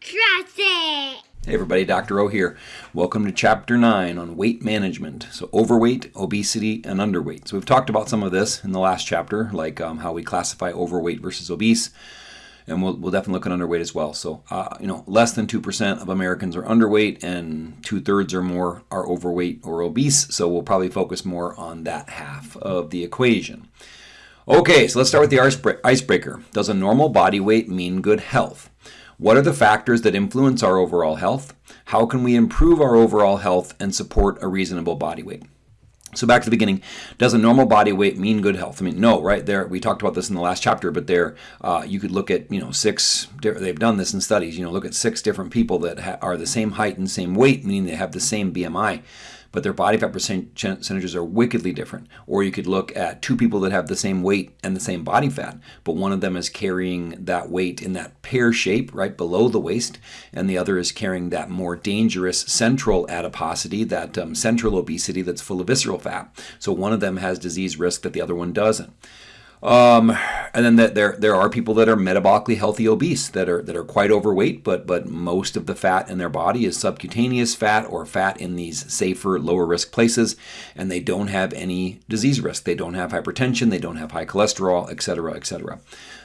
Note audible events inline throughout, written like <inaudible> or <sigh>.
Trust it! Hey everybody, Dr. O here. Welcome to Chapter 9 on weight management. So overweight, obesity, and underweight. So we've talked about some of this in the last chapter, like um, how we classify overweight versus obese. And we'll, we'll definitely look at underweight as well. So, uh, you know, less than 2% of Americans are underweight and two thirds or more are overweight or obese. So we'll probably focus more on that half of the equation. Okay, so let's start with the icebreaker. Does a normal body weight mean good health? What are the factors that influence our overall health? How can we improve our overall health and support a reasonable body weight? So back to the beginning, does a normal body weight mean good health? I mean, no, right there. We talked about this in the last chapter, but there uh, you could look at you know six. They've done this in studies. You know, look at six different people that are the same height and same weight, meaning they have the same BMI but their body fat percentages are wickedly different. Or you could look at two people that have the same weight and the same body fat, but one of them is carrying that weight in that pear shape right below the waist, and the other is carrying that more dangerous central adiposity, that um, central obesity that's full of visceral fat. So one of them has disease risk that the other one doesn't. Um, and then that there there are people that are metabolically healthy obese that are that are quite overweight, but but most of the fat in their body is subcutaneous fat or fat in these safer lower risk places, and they don't have any disease risk. They don't have hypertension, they don't have high cholesterol, etc., etc.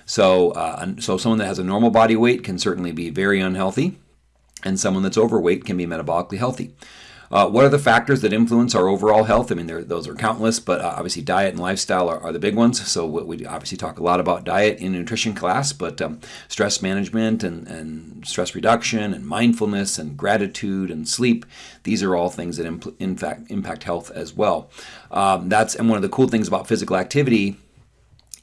So uh, so someone that has a normal body weight can certainly be very unhealthy, and someone that's overweight can be metabolically healthy. Uh, what are the factors that influence our overall health? I mean, those are countless, but uh, obviously diet and lifestyle are, are, the big ones. So we obviously talk a lot about diet in nutrition class, but um, stress management and, and stress reduction and mindfulness and gratitude and sleep, these are all things that impl- in fact impact health as well. Um, that's and one of the cool things about physical activity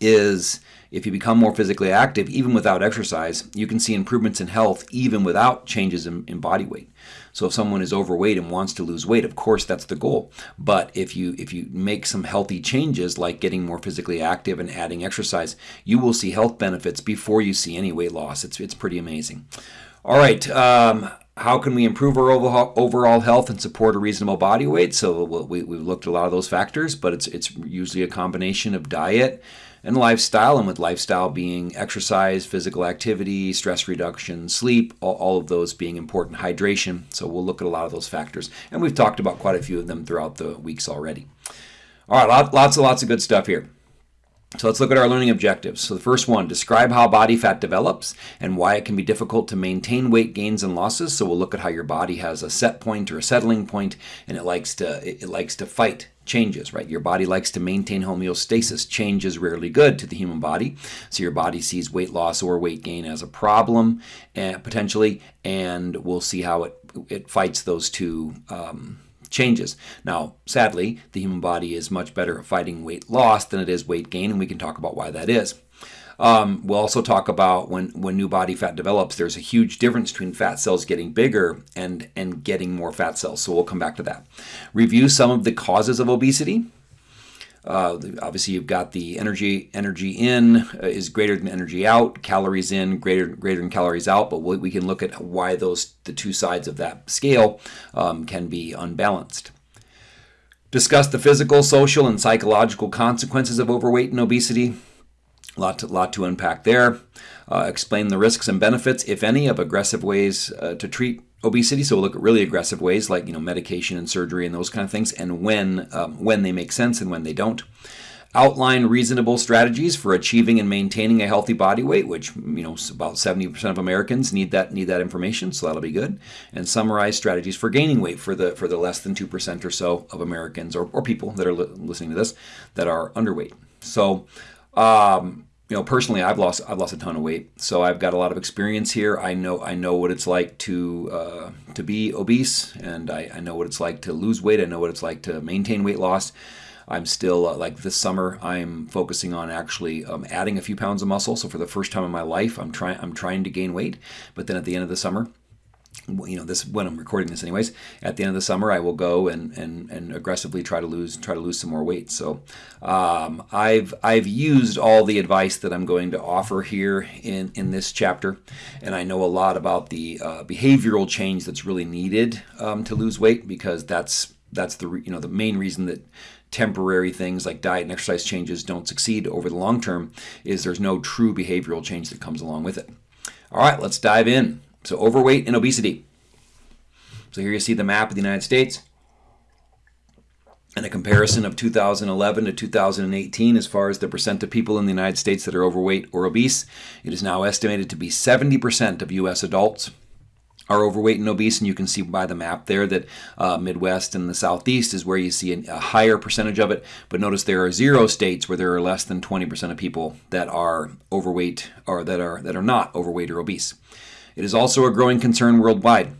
is if you become more physically active, even without exercise, you can see improvements in health even without changes in, in, body weight. So if someone is overweight and wants to lose weight, of course that's the goal. But if you if you make some healthy changes like getting more physically active and adding exercise, you will see health benefits before you see any weight loss. It's it's pretty amazing. All right. Um, how can we improve our overall health and support a reasonable body weight? So we, we've looked at a lot of those factors, but it's, it's usually a combination of diet, and lifestyle, and with lifestyle being exercise, physical activity, stress reduction, sleep, all, all, of those being important, hydration. So we'll look at a lot of those factors, and we've talked about quite a few of them throughout the weeks already. All right, lots and lots of good stuff here. So let's look at our learning objectives. So the first one, describe how body fat develops and why it can be difficult to maintain weight gains and losses. So we'll look at how your body has a set point or a settling point and it likes to it likes to fight changes, right? Your body likes to maintain homeostasis. Change is rarely good to the human body. So your body sees weight loss or weight gain as a problem uh, potentially and we'll see how it it fights those two um, changes. Now, sadly, the human body is much better at fighting weight loss than it is weight gain, and we can talk about why that is. Um, we'll also talk about when, when new body fat develops, there's a huge difference between fat cells getting bigger and, and getting more fat cells. So we'll come back to that. Review some of the causes of obesity. Uh, obviously, you've got the energy energy in uh, is greater than energy out, calories in greater greater than calories out. But we, we can look at why those the two sides of that scale um, can be unbalanced. Discuss the physical, social, and psychological consequences of overweight and obesity. Lot to, lot to unpack there. Uh, explain the risks and benefits, if any, of aggressive ways uh, to treat obesity. So we'll look at really aggressive ways like you know medication and surgery and those kind of things, and when um, when they make sense and when they don't. Outline reasonable strategies for achieving and maintaining a healthy body weight, which you know about 70% of Americans need that need that information, so that'll be good. And summarize strategies for gaining weight for the for the less than 2% or so of Americans or, or people that are li- listening to this that are underweight. So um, you know personally i've lost i've lost a ton of weight. So i've got a lot of experience here. I know i know what it's like to uh, to be obese and I, I know what it's like to lose weight. I know what it's like to maintain weight loss. I'm still uh, like this summer i'm focusing on actually um, adding a few pounds of muscle. So for the first time in my life i'm trying i'm trying to gain weight. But then at the end of the summer you know this when I'm recording this anyways at the end of the summer I will go and and, and aggressively try to lose try to lose some more weight. So um, I've I've used all the advice that I'm going to offer here in in this chapter and I know a lot about the uh, behavioral change that's really needed um, to lose weight because that's that's the you know the main reason that temporary things like diet and exercise changes don't succeed over the long term is there's no true behavioral change that comes along with it. All right let's dive in So overweight and obesity. So here you see the map of the United States and a comparison of 2011 to 2018 as far as the percent of people in the United States that are overweight or obese. It is now estimated to be 70% of U.S. adults are overweight and obese, and you can see by the map there that uh, Midwest and the Southeast is where you see a, a higher percentage of it. But notice there are zero states where there are less than 20% of people that are overweight or that are that are not overweight or obese. It is also a growing concern worldwide.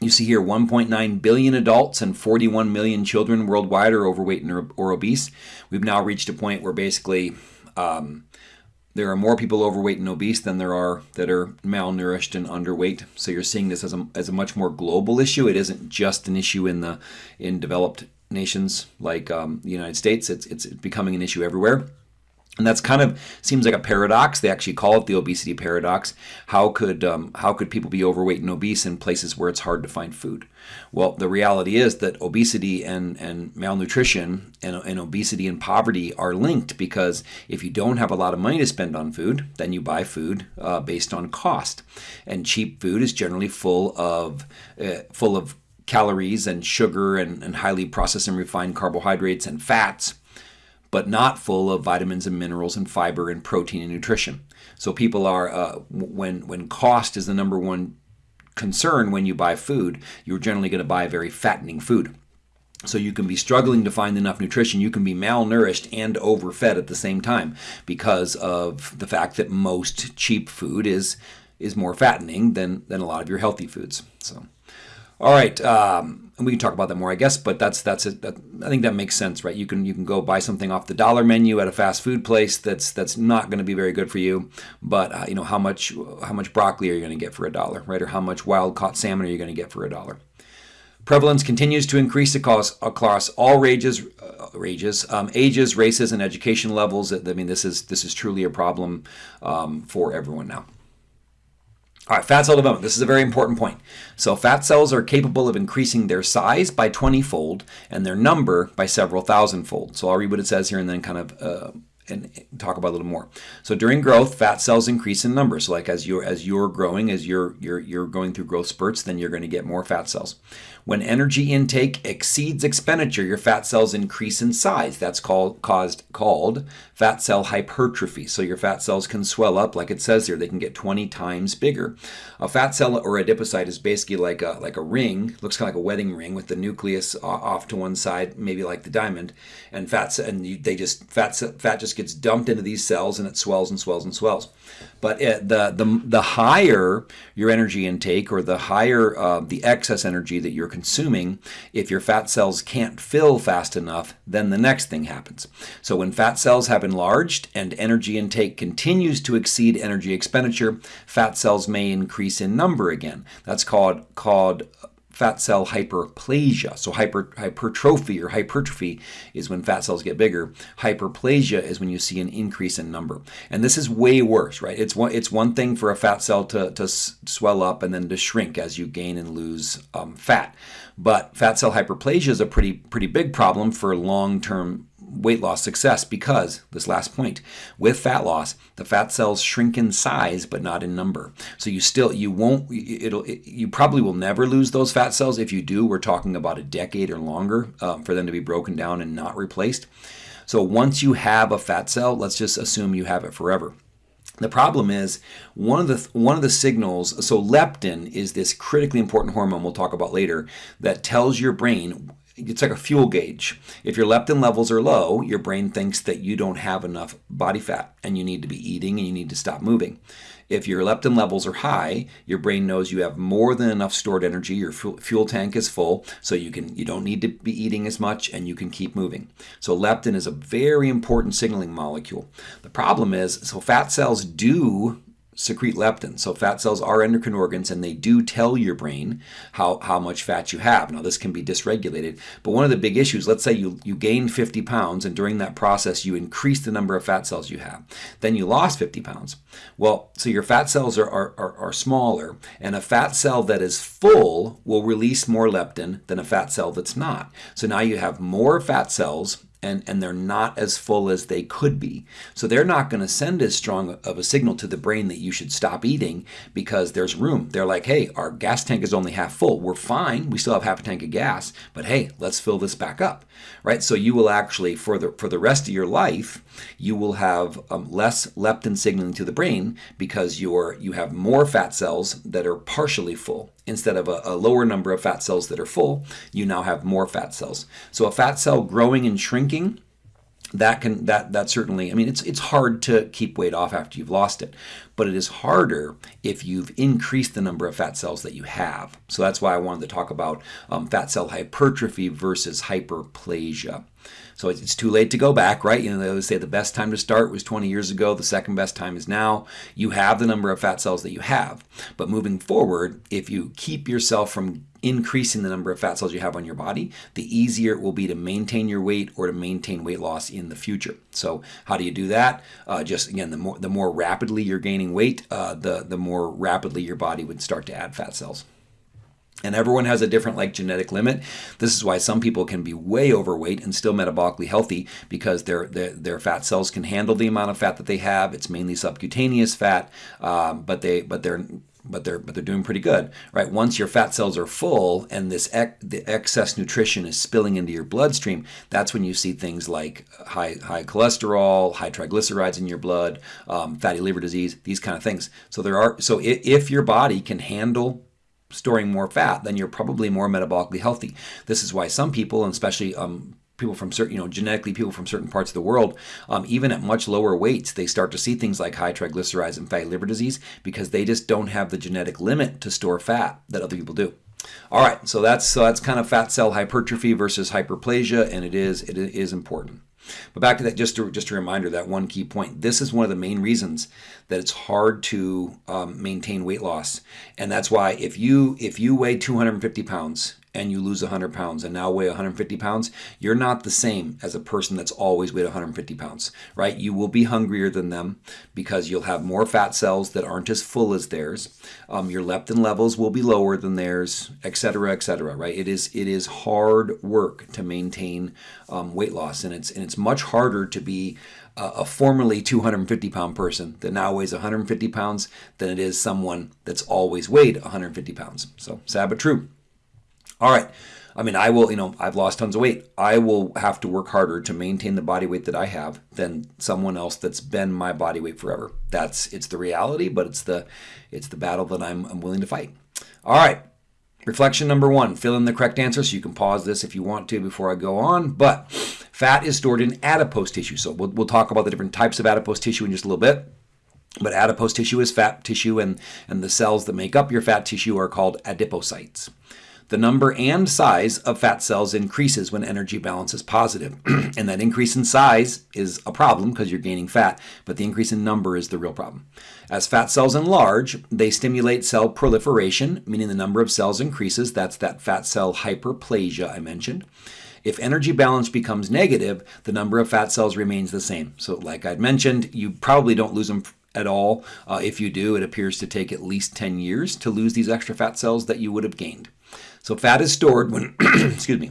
You see here 1.9 billion adults and 41 million children worldwide are overweight or obese. We've now reached a point where basically um, there are more people overweight and obese than there are that are malnourished and underweight. So you're seeing this as a, as a much more global issue. It isn't just an issue in the in developed nations like um, the United States. It's, it's becoming an issue everywhere. And that's kind of seems like a paradox. They actually call it the obesity paradox. How could um, how could people be overweight and obese in places where it's hard to find food? Well, the reality is that obesity and, and malnutrition and, and obesity and poverty are linked because if you don't have a lot of money to spend on food, then you buy food uh, based on cost, and cheap food is generally full of uh, full of calories and sugar and, and highly processed and refined carbohydrates and fats but not full of vitamins and minerals and fiber and protein and nutrition. So people are uh, when when cost is the number one concern when you buy food, you're generally going to buy very fattening food. So you can be struggling to find enough nutrition. You can be malnourished and overfed at the same time because of the fact that most cheap food is is more fattening than than a lot of your healthy foods. So. All right, um, and we can talk about that more, I guess. But that's that's it. That, I think that makes sense, right? You can you can go buy something off the dollar menu at a fast food place that's that's not going to be very good for you. But uh, you know how much how much broccoli are you going to get for a dollar, right? Or how much wild caught salmon are you going to get for a dollar? Prevalence continues to increase across, across all rages, uh, um, ages, races, and education levels. I mean, this is this is truly a problem um, for everyone now. All right, fat cell development. This is a very important point. So fat cells are capable of increasing their size by 20-fold and their number by several thousand-fold. So I'll read what it says here and then kind of uh, and talk about a little more. So during growth, fat cells increase in number. So like as you're as you're growing, as you're you're you're going through growth spurts, then you're going to get more fat cells. When energy intake exceeds expenditure, your fat cells increase in size. That's called caused called fat cell hypertrophy. So your fat cells can swell up, like it says here. They can get 20 times bigger. A fat cell or adipocyte is basically like a like a ring, looks kind of like a wedding ring with the nucleus off to one side, maybe like the diamond, and fat and they just fat fat just gets dumped into these cells and it swells and swells and swells. But it, the the the higher your energy intake or the higher uh, the excess energy that you're consuming, if your fat cells can't fill fast enough, then the next thing happens. So when fat cells have enlarged and energy intake continues to exceed energy expenditure, fat cells may increase in number again. That's called called fat cell hyperplasia. So hyper, hypertrophy or hypertrophy is when fat cells get bigger. Hyperplasia is when you see an increase in number. And this is way worse, right? It's one, it's one thing for a fat cell to, to swell up and then to shrink as you gain and lose um, fat. But fat cell hyperplasia is a pretty, pretty big problem for long-term weight loss success because this last point with fat loss the fat cells shrink in size but not in number. So you still you won't it'll it, you probably will never lose those fat cells if you do. We're talking about a decade or longer um, for them to be broken down and not replaced. So once you have a fat cell let's just assume you have it forever. The problem is one of the one of the signals so leptin is this critically important hormone we'll talk about later that tells your brain it's like a fuel gauge. If your leptin levels are low, your brain thinks that you don't have enough body fat and you need to be eating and you need to stop moving. If your leptin levels are high, your brain knows you have more than enough stored energy. Your fuel tank is full, so you can you don't need to be eating as much and you can keep moving. So leptin is a very important signaling molecule. The problem is, so fat cells do secrete leptin. So fat cells are endocrine organs and they do tell your brain how, how much fat you have. Now this can be dysregulated, but one of the big issues, let's say you, you gain 50 pounds and during that process you increase the number of fat cells you have. Then you lost 50 pounds. Well, so your fat cells are, are, are, are smaller and a fat cell that is full will release more leptin than a fat cell that's not. So now you have more fat cells and, and they're not as full as they could be. So they're not going to send as strong of a signal to the brain that you should stop eating because there's room. They're like, hey, our gas tank is only half full. We're fine. We still have half a tank of gas, but hey, let's fill this back up, right? So you will actually, for the, for the rest of your life, you will have um, less leptin signaling to the brain because you're, you have more fat cells that are partially full. Instead of a, a lower number of fat cells that are full, you now have more fat cells. So a fat cell growing and shrinking that can that that certainly i mean it's it's hard to keep weight off after you've lost it but it is harder if you've increased the number of fat cells that you have so that's why i wanted to talk about um, fat cell hypertrophy versus hyperplasia so it's too late to go back, right? You know, they always say the best time to start was 20 years ago. The second best time is now. You have the number of fat cells that you have. But moving forward, if you keep yourself from increasing the number of fat cells you have on your body, the easier it will be to maintain your weight or to maintain weight loss in the future. So how do you do that? Uh, just again, the more the more rapidly you're gaining weight, uh, the the more rapidly your body would start to add fat cells. And everyone has a different like genetic limit. This is why some people can be way overweight and still metabolically healthy because their their, their fat cells can handle the amount of fat that they have. It's mainly subcutaneous fat, um, but they but they're but they're but they're doing pretty good, right? Once your fat cells are full and this ec the excess nutrition is spilling into your bloodstream, that's when you see things like high high cholesterol, high triglycerides in your blood, um, fatty liver disease, these kind of things. So there are so if, if your body can handle storing more fat, then you're probably more metabolically healthy. This is why some people, and especially um, people from certain, you know, genetically people from certain parts of the world, um, even at much lower weights, they start to see things like high triglycerides and fatty liver disease because they just don't have the genetic limit to store fat that other people do. All right, so that's so that's kind of fat cell hypertrophy versus hyperplasia, and it is it is important. But back to that, just to, just a reminder that one key point. This is one of the main reasons that it's hard to um, maintain weight loss, and that's why if you if you weigh 250 pounds and you lose 100 pounds and now weigh 150 pounds, you're not the same as a person that's always weighed 150 pounds, right? You will be hungrier than them because you'll have more fat cells that aren't as full as theirs. Um, your leptin levels will be lower than theirs, et cetera, et cetera, right? It is it is hard work to maintain um, weight loss, and it's and it's much harder to be a formerly 250 pound person that now weighs 150 pounds than it is someone that's always weighed 150 pounds. So sad but true. All right. I mean, I will, you know, I've lost tons of weight. I will have to work harder to maintain the body weight that I have than someone else that's been my body weight forever. That's it's the reality, but it's the it's the battle that I'm, I'm willing to fight. All right. Reflection number one, fill in the correct answer. So you can pause this if you want to before I go on. But fat is stored in adipose tissue. So we'll, we'll talk about the different types of adipose tissue in just a little bit. But adipose tissue is fat tissue, and, and the cells that make up your fat tissue are called adipocytes. The number and size of fat cells increases when energy balance is positive. <clears throat> and that increase in size is a problem because you're gaining fat, but the increase in number is the real problem. As fat cells enlarge, they stimulate cell proliferation, meaning the number of cells increases. That's that fat cell hyperplasia I mentioned. If energy balance becomes negative, the number of fat cells remains the same. So like I'd mentioned, you probably don't lose them at all. Uh, if you do, it appears to take at least 10 years to lose these extra fat cells that you would have gained. So fat is stored when, <clears throat> excuse me,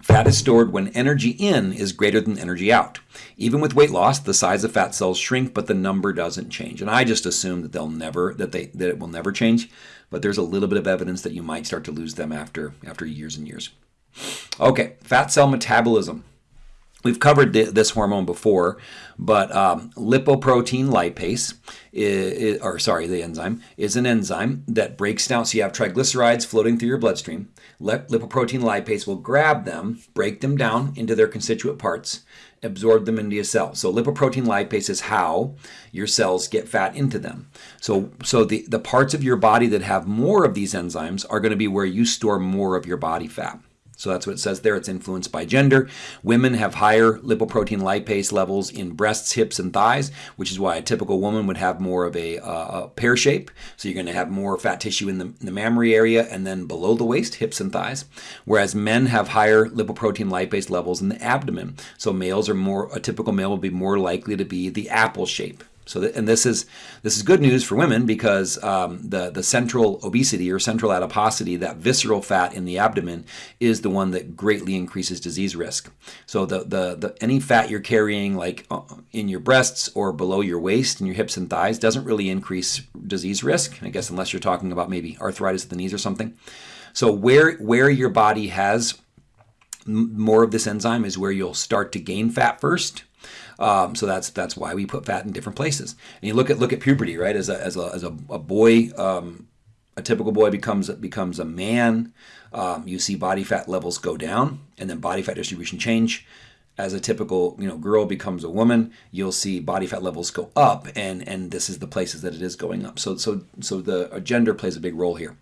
Fat is stored when energy in is greater than energy out. Even with weight loss, the size of fat cells shrink, but the number doesn't change. And I just assume that they'll never that they that it will never change, but there's a little bit of evidence that you might start to lose them after after years and years. Okay, fat cell metabolism. We've covered this hormone before, but um, lipoprotein lipase, is, or sorry, the enzyme, is an enzyme that breaks down. So you have triglycerides floating through your bloodstream. lipoprotein lipase will grab them, break them down into their constituent parts, absorb them into a cell. So lipoprotein lipase is how your cells get fat into them. So, so the, the parts of your body that have more of these enzymes are going to be where you store more of your body fat. So that's what it says there. It's influenced by gender. Women have higher lipoprotein lipase levels in breasts, hips, and thighs, which is why a typical woman would have more of a, uh, a pear shape. So you're going to have more fat tissue in the, in the, mammary area and then below the waist, hips and thighs. Whereas men have higher lipoprotein lipase levels in the abdomen. So males are more, a typical male will be more likely to be the apple shape. So, and this is this is good news for women because um, the the central obesity or central adiposity, that visceral fat in the abdomen, is the one that greatly increases disease risk. So, the the, the any fat you're carrying, like uh, in your breasts or below your waist and your hips and thighs, doesn't really increase disease risk. I guess unless you're talking about maybe arthritis of the knees or something. So, where where your body has more of this enzyme is where you'll start to gain fat first um, so that's that's why we put fat in different places. And you look at look at puberty, right? As a as a, as a, a boy, um, a typical boy becomes becomes a man. Um, you see body fat levels go down, and then body fat distribution change. As a typical you know girl becomes a woman, you'll see body fat levels go up, and and this is the places that it is going up. So so so the gender plays a big role here.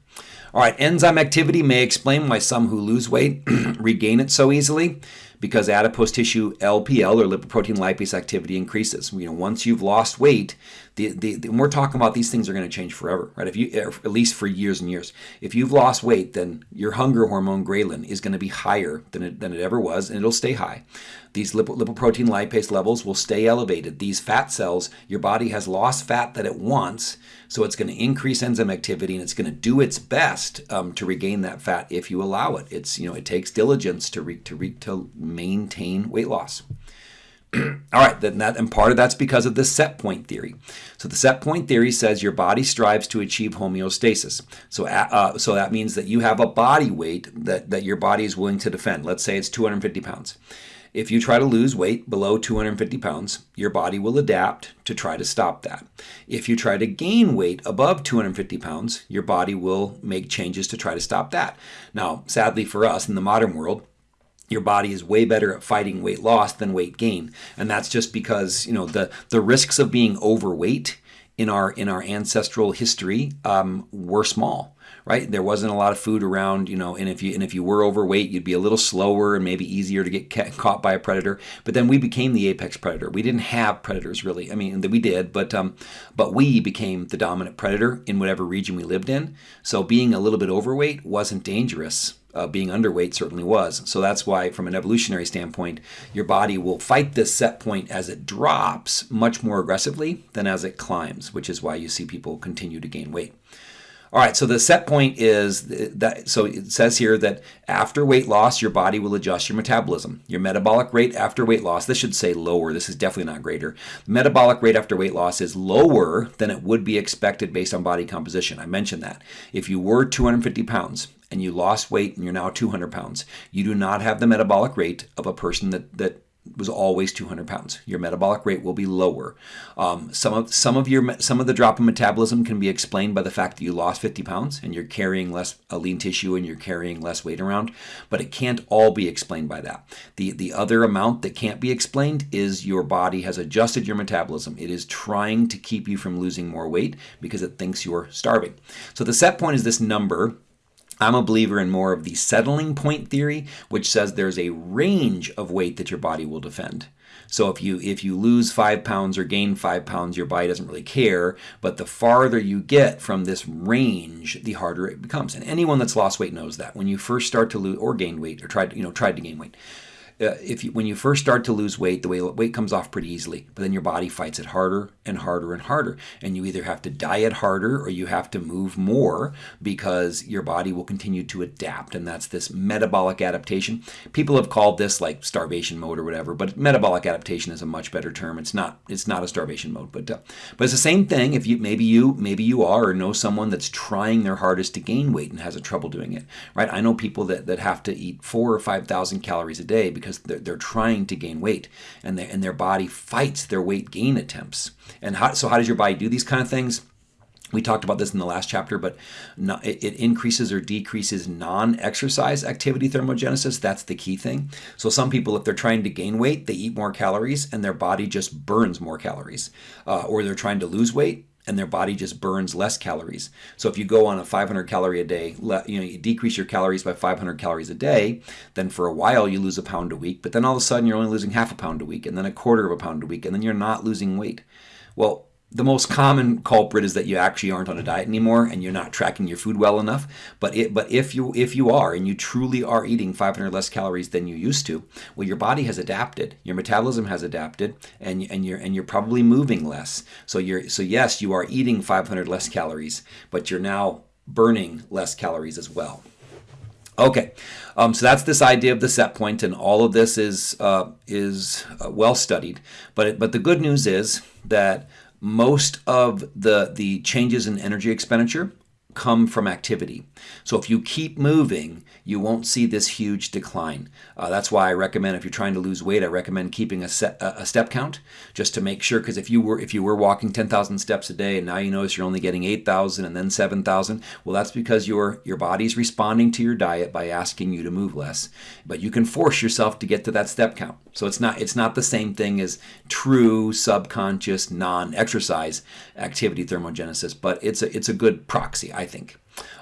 All right, enzyme activity may explain why some who lose weight <clears throat> regain it so easily because adipose tissue LPL or lipoprotein lipase activity increases. You know, once you've lost weight, the, the, the we're talking about these things are going to change forever, right? If you at least for years and years. If you've lost weight, then your hunger hormone ghrelin is going to be higher than it, than it ever was, and it'll stay high. These lipo, lipoprotein lipase levels will stay elevated. These fat cells, your body has lost fat that it wants, so it's going to increase enzyme activity and it's going to do its best um, to regain that fat if you allow it. It's you know it takes diligence to re, to re, to maintain weight loss. <clears throat> All right, then that, and part of that's because of the set point theory. So the set point theory says your body strives to achieve homeostasis. So, uh, so that means that you have a body weight that, that your body is willing to defend. Let's say it's 250 pounds. If you try to lose weight below 250 pounds, your body will adapt to try to stop that. If you try to gain weight above 250 pounds, your body will make changes to try to stop that. Now, sadly for us in the modern world, your body is way better at fighting weight loss than weight gain and that's just because you know the the risks of being overweight in our in our ancestral history um, were small right? There wasn't a lot of food around you know and if you and if you were overweight you'd be a little slower and maybe easier to get ca- caught by a predator. But then we became the apex predator. We didn't have predators really. I mean we did but um but we became the dominant predator in whatever region we lived in. So being a little bit overweight wasn't dangerous. Uh, being underweight certainly was. So that's why, from an evolutionary standpoint, your body will fight this set point as it drops much more aggressively than as it climbs, which is why you see people continue to gain weight. All right, so the set point is that, so it says here that after weight loss, your body will adjust your metabolism. Your metabolic rate after weight loss, this should say lower, this is definitely not greater. metabolic rate after weight loss is lower than it would be expected based on body composition. I mentioned that. If you were 250 pounds and you lost weight and you're now 200 pounds, you do not have the metabolic rate of a person that, that was always 200 pounds. Your metabolic rate will be lower. Um, some of some of your some of the drop in metabolism can be explained by the fact that you lost 50 pounds and you're carrying less lean tissue and you're carrying less weight around. But it can't all be explained by that. The the other amount that can't be explained is your body has adjusted your metabolism. It is trying to keep you from losing more weight because it thinks you're starving. So the set point is this number I'm a believer in more of the settling point theory, which says there's a range of weight that your body will defend. So if you if you lose five pounds or gain five pounds, your body doesn't really care. But the farther you get from this range, the harder it becomes. And anyone that's lost weight knows that. When you first start to lose or gain weight or tried you know tried to gain weight, uh, if you, when you first start to lose weight, the weight comes off pretty easily, but then your body fights it harder and harder and harder. And you either have to diet harder or you have to move more because your body will continue to adapt. And that's this metabolic adaptation. People have called this like starvation mode or whatever, but metabolic adaptation is a much better term. It's not it's not a starvation mode, but uh, but it's the same thing. If you maybe you maybe you are or know someone that's trying their hardest to gain weight and has a trouble doing it, right? I know people that, that have to eat four or five thousand calories a day because they're, they're trying to gain weight and, they, and their body fights their weight gain attempts. And how, so, how does your body do these kind of things? We talked about this in the last chapter, but it increases or decreases non exercise activity thermogenesis. That's the key thing. So, some people, if they're trying to gain weight, they eat more calories and their body just burns more calories. Uh, or they're trying to lose weight, and their body just burns less calories. So if you go on a 500 calorie a day, you know, you decrease your calories by 500 calories a day, then for a while you lose a pound a week, but then all of a sudden you're only losing half a pound a week and then a quarter of a pound a week and then you're not losing weight. Well, the most common culprit is that you actually aren't on a diet anymore and you're not tracking your food well enough. But it, but if you if you are and you truly are eating 500 less calories than you used to, well, your body has adapted, your metabolism has adapted, and and you're and you're probably moving less. So you're so yes, you are eating 500 less calories, but you're now burning less calories as well. Okay, um, so that's this idea of the set point, and all of this is uh, is uh, well studied. But but the good news is that most of the, the changes in energy expenditure come from activity. So if you keep moving, you won't see this huge decline. Uh, that's why I recommend if you're trying to lose weight, I recommend keeping a, set, a step count just to make sure. Because if you were if you were walking 10,000 steps a day and now you notice you're only getting 8,000 and then 7,000, well, that's because your your body's responding to your diet by asking you to move less. But you can force yourself to get to that step count. So it's not it's not the same thing as true subconscious non-exercise activity thermogenesis, but it's a it's a good proxy. Think.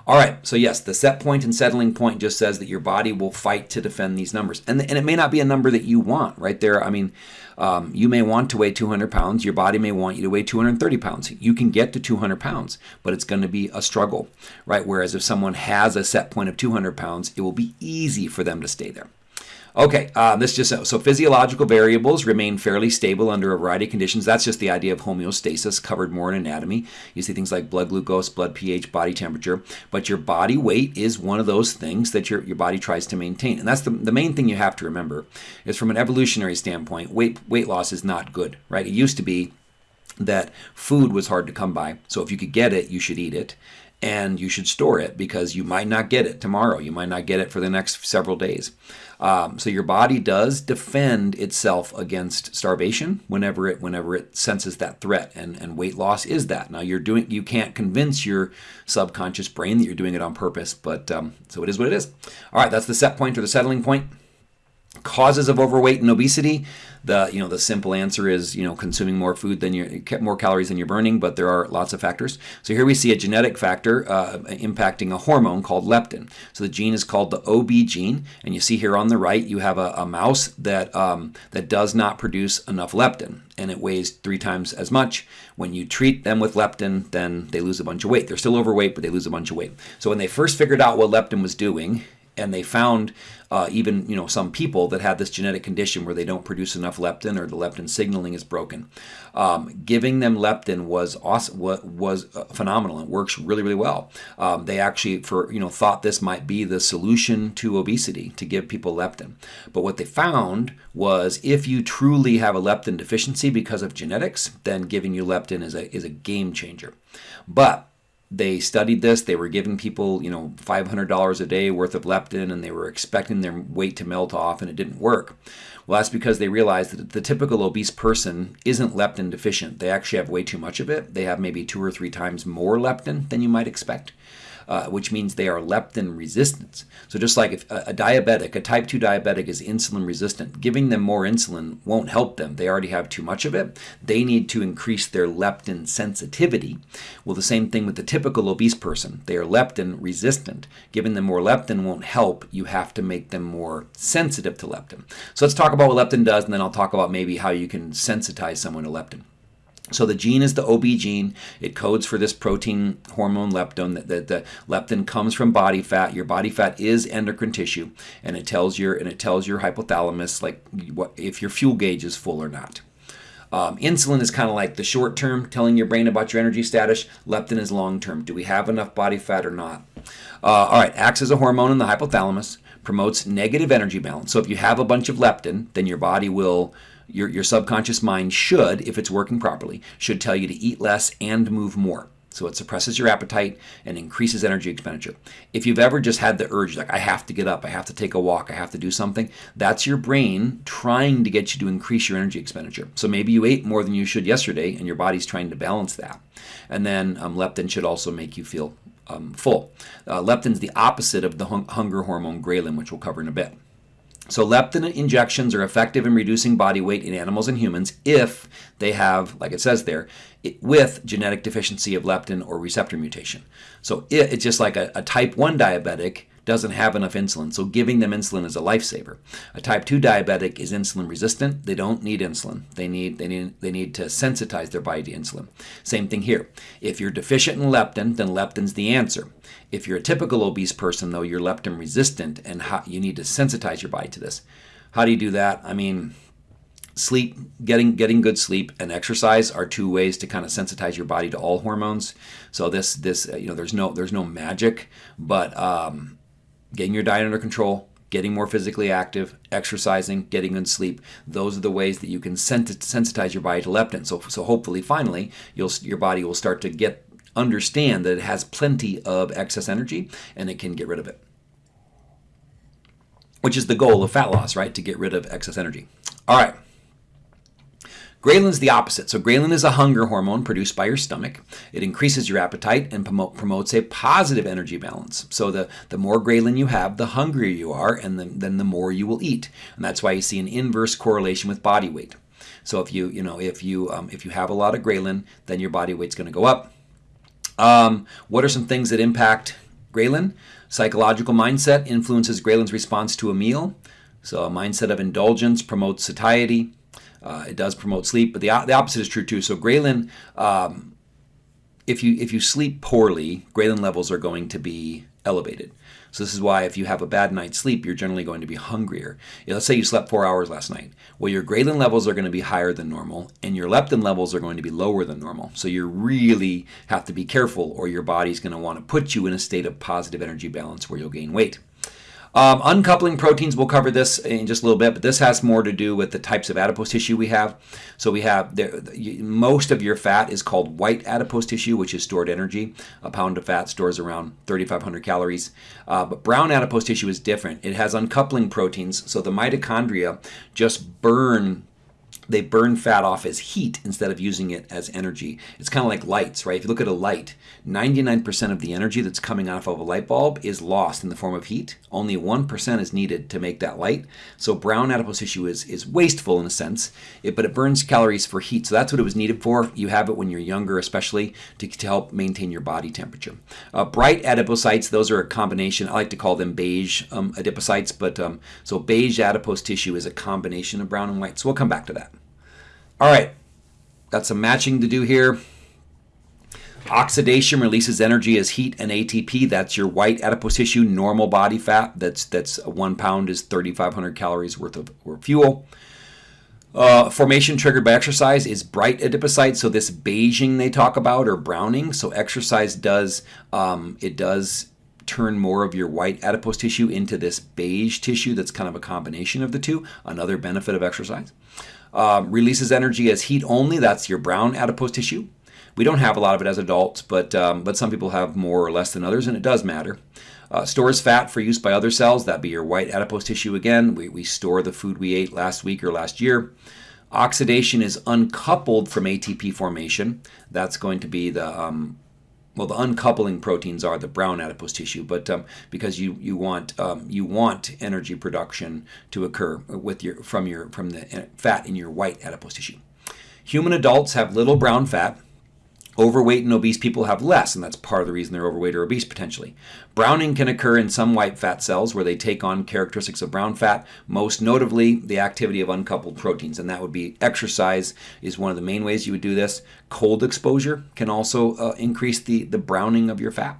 All right, so yes, the set point and settling point just says that your body will fight to defend these numbers. And, and it may not be a number that you want, right there. I mean, um, you may want to weigh 200 pounds. Your body may want you to weigh 230 pounds. You can get to 200 pounds, but it's going to be a struggle, right? Whereas if someone has a set point of 200 pounds, it will be easy for them to stay there. Okay, uh, this just so physiological variables remain fairly stable under a variety of conditions. That's just the idea of homeostasis, covered more in anatomy. You see things like blood glucose, blood pH, body temperature. But your body weight is one of those things that your, your body tries to maintain. And that's the, the main thing you have to remember is from an evolutionary standpoint, weight, weight loss is not good, right? It used to be that food was hard to come by. So if you could get it, you should eat it and you should store it because you might not get it tomorrow. You might not get it for the next several days. Um, so your body does defend itself against starvation whenever it whenever it senses that threat, and, and weight loss is that. Now you're doing you can't convince your subconscious brain that you're doing it on purpose, but um, so it is what it is. All right, that's the set point or the settling point. Causes of overweight and obesity. The you know the simple answer is you know consuming more food than you more calories than you're burning, but there are lots of factors. So here we see a genetic factor uh, impacting a hormone called leptin. So the gene is called the OB gene, and you see here on the right you have a, a mouse that um, that does not produce enough leptin, and it weighs three times as much. When you treat them with leptin, then they lose a bunch of weight. They're still overweight, but they lose a bunch of weight. So when they first figured out what leptin was doing, and they found uh, even you know some people that have this genetic condition where they don't produce enough leptin or the leptin signaling is broken. Um, giving them leptin was awesome, was uh, phenomenal. It works really really well. Um, they actually for you know thought this might be the solution to obesity to give people leptin, but what they found was if you truly have a leptin deficiency because of genetics, then giving you leptin is a is a game changer. But they studied this. They were giving people, you know, $500 a day worth of leptin and they were expecting their weight to melt off and it didn't work. Well, that's because they realized that the typical obese person isn't leptin deficient. They actually have way too much of it. They have maybe two or three times more leptin than you might expect uh, which means they are leptin resistant. So just like if a, a diabetic, a type 2 diabetic is insulin resistant, giving them more insulin won't help them. They already have too much of it. They need to increase their leptin sensitivity. Well, the same thing with the typical obese person. They are leptin resistant. Giving them more leptin won't help. You have to make them more sensitive to leptin. So let's talk about what leptin does, and then I'll talk about maybe how you can sensitize someone to leptin. So the gene is the OB gene. It codes for this protein hormone leptin. That the, the, leptin comes from body fat. Your body fat is endocrine tissue, and it tells your and it tells your hypothalamus like what if your fuel gauge is full or not. Um, insulin is kind of like the short term, telling your brain about your energy status. Leptin is long term. Do we have enough body fat or not? Uh, all right, acts as a hormone in the hypothalamus, promotes negative energy balance. So if you have a bunch of leptin, then your body will your, your subconscious mind should, if it's working properly, should tell you to eat less and move more. So it suppresses your appetite and increases energy expenditure. If you've ever just had the urge, like, I have to get up, I have to take a walk, I have to do something, that's your brain trying to get you to increase your energy expenditure. So maybe you ate more than you should yesterday and your body's trying to balance that. And then um, leptin should also make you feel um, full. Uh, leptin's the opposite of the hung hunger hormone ghrelin, which we'll cover in a bit. So leptin injections are effective in reducing body weight in animals and humans if they have, like it says there, it, with genetic deficiency of leptin or receptor mutation. So it, it's just like a, a type 1 diabetic doesn't have enough insulin, so giving them insulin is a lifesaver. A type 2 diabetic is insulin resistant. They don't need insulin. They need they need they need to sensitize their body to insulin. Same thing here. If you're deficient in leptin, then leptin's the answer. If you're a typical obese person though, you're leptin resistant and you need to sensitize your body to this. How do you do that? I mean, sleep getting getting good sleep and exercise are two ways to kind of sensitize your body to all hormones so this this you know there's no there's no magic but um, getting your diet under control getting more physically active exercising getting good sleep. Those are the ways that you can sensitize your body to leptin. So so hopefully finally your body will start to get understand that it has plenty of excess energy and it can get rid of it. Which is the goal of fat loss right? To get rid of excess energy. All right Ghrelin is the opposite. So ghrelin is a hunger hormone produced by your stomach. It increases your appetite and promote, promotes a positive energy balance. So the, the more ghrelin you have, the hungrier you are, and then, then the more you will eat. And that's why you see an inverse correlation with body weight. So if you you know if you um, if you have a lot of ghrelin, then your body weight's going to go up. Um, what are some things that impact ghrelin? Psychological mindset influences ghrelin's response to a meal. So a mindset of indulgence promotes satiety. Uh, it does promote sleep, but the, the opposite is true too. So ghrelin, um, if you if you sleep poorly, ghrelin levels are going to be elevated. So this is why if you have a bad night's sleep, you're generally going to be hungrier. Let's say you slept four hours last night. Well, your ghrelin levels are going to be higher than normal, and your leptin levels are going to be lower than normal. So you really have to be careful, or your body's going to want to put you in a state of positive energy balance where you'll gain weight. Um, uncoupling proteins, we'll cover this in just a little bit, but this has more to do with the types of adipose tissue we have. So we have, there, most of your fat is called white adipose tissue, which is stored energy. A pound of fat stores around 3,500 calories. Uh, but brown adipose tissue is different. It has uncoupling proteins, so the mitochondria just burn they burn fat off as heat instead of using it as energy. It's kind of like lights, right? If you look at a light, 99% of the energy that's coming off of a light bulb is lost in the form of heat. Only 1% is needed to make that light. So brown adipose tissue is, is wasteful in a sense, it, but it burns calories for heat. So that's what it was needed for. You have it when you're younger, especially to, to help maintain your body temperature. Uh, brite adipocytes, those are a combination. I like to call them beige um, adipocytes, but um, so beige adipose tissue is a combination of brown and white. So we'll come back to that. All right, got some matching to do here. Oxidation releases energy as heat and ATP. That's your white adipose tissue, normal body fat. That's that's one pound is 3,500 calories worth of fuel. Uh, formation triggered by exercise is brite adipocytes. So this beiging they talk about or browning. So exercise does um, it does turn more of your white adipose tissue into this beige tissue. That's kind of a combination of the two. Another benefit of exercise. Uh, releases energy as heat only. That's your brown adipose tissue. We don't have a lot of it as adults, but um, but some people have more or less than others, and it does matter. Uh, stores fat for use by other cells. That'd be your white adipose tissue again. We, we store the food we ate last week or last year. Oxidation is uncoupled from ATP formation. That's going to be the um, well, the uncoupling proteins are the brown adipose tissue, but um, because you you want um, you want energy production to occur with your from your from the uh, fat in your white adipose tissue. Human adults have little brown fat. Overweight and obese people have less, and that's part of the reason they're overweight or obese potentially. Browning can occur in some white fat cells where they take on characteristics of brown fat, most notably the activity of uncoupled proteins, and that would be exercise is one of the main ways you would do this. Cold exposure can also uh, increase the, the browning of your fat.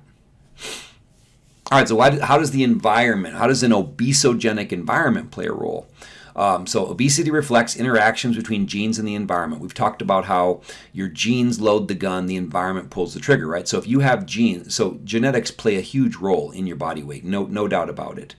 All right, so why, how does the environment, how does an obesogenic environment play a role? Um, so obesity reflects interactions between genes and the environment. We've talked about how your genes load the gun, the environment pulls the trigger, right? So if you have genes, so genetics play a huge role in your body weight, no, no doubt about it.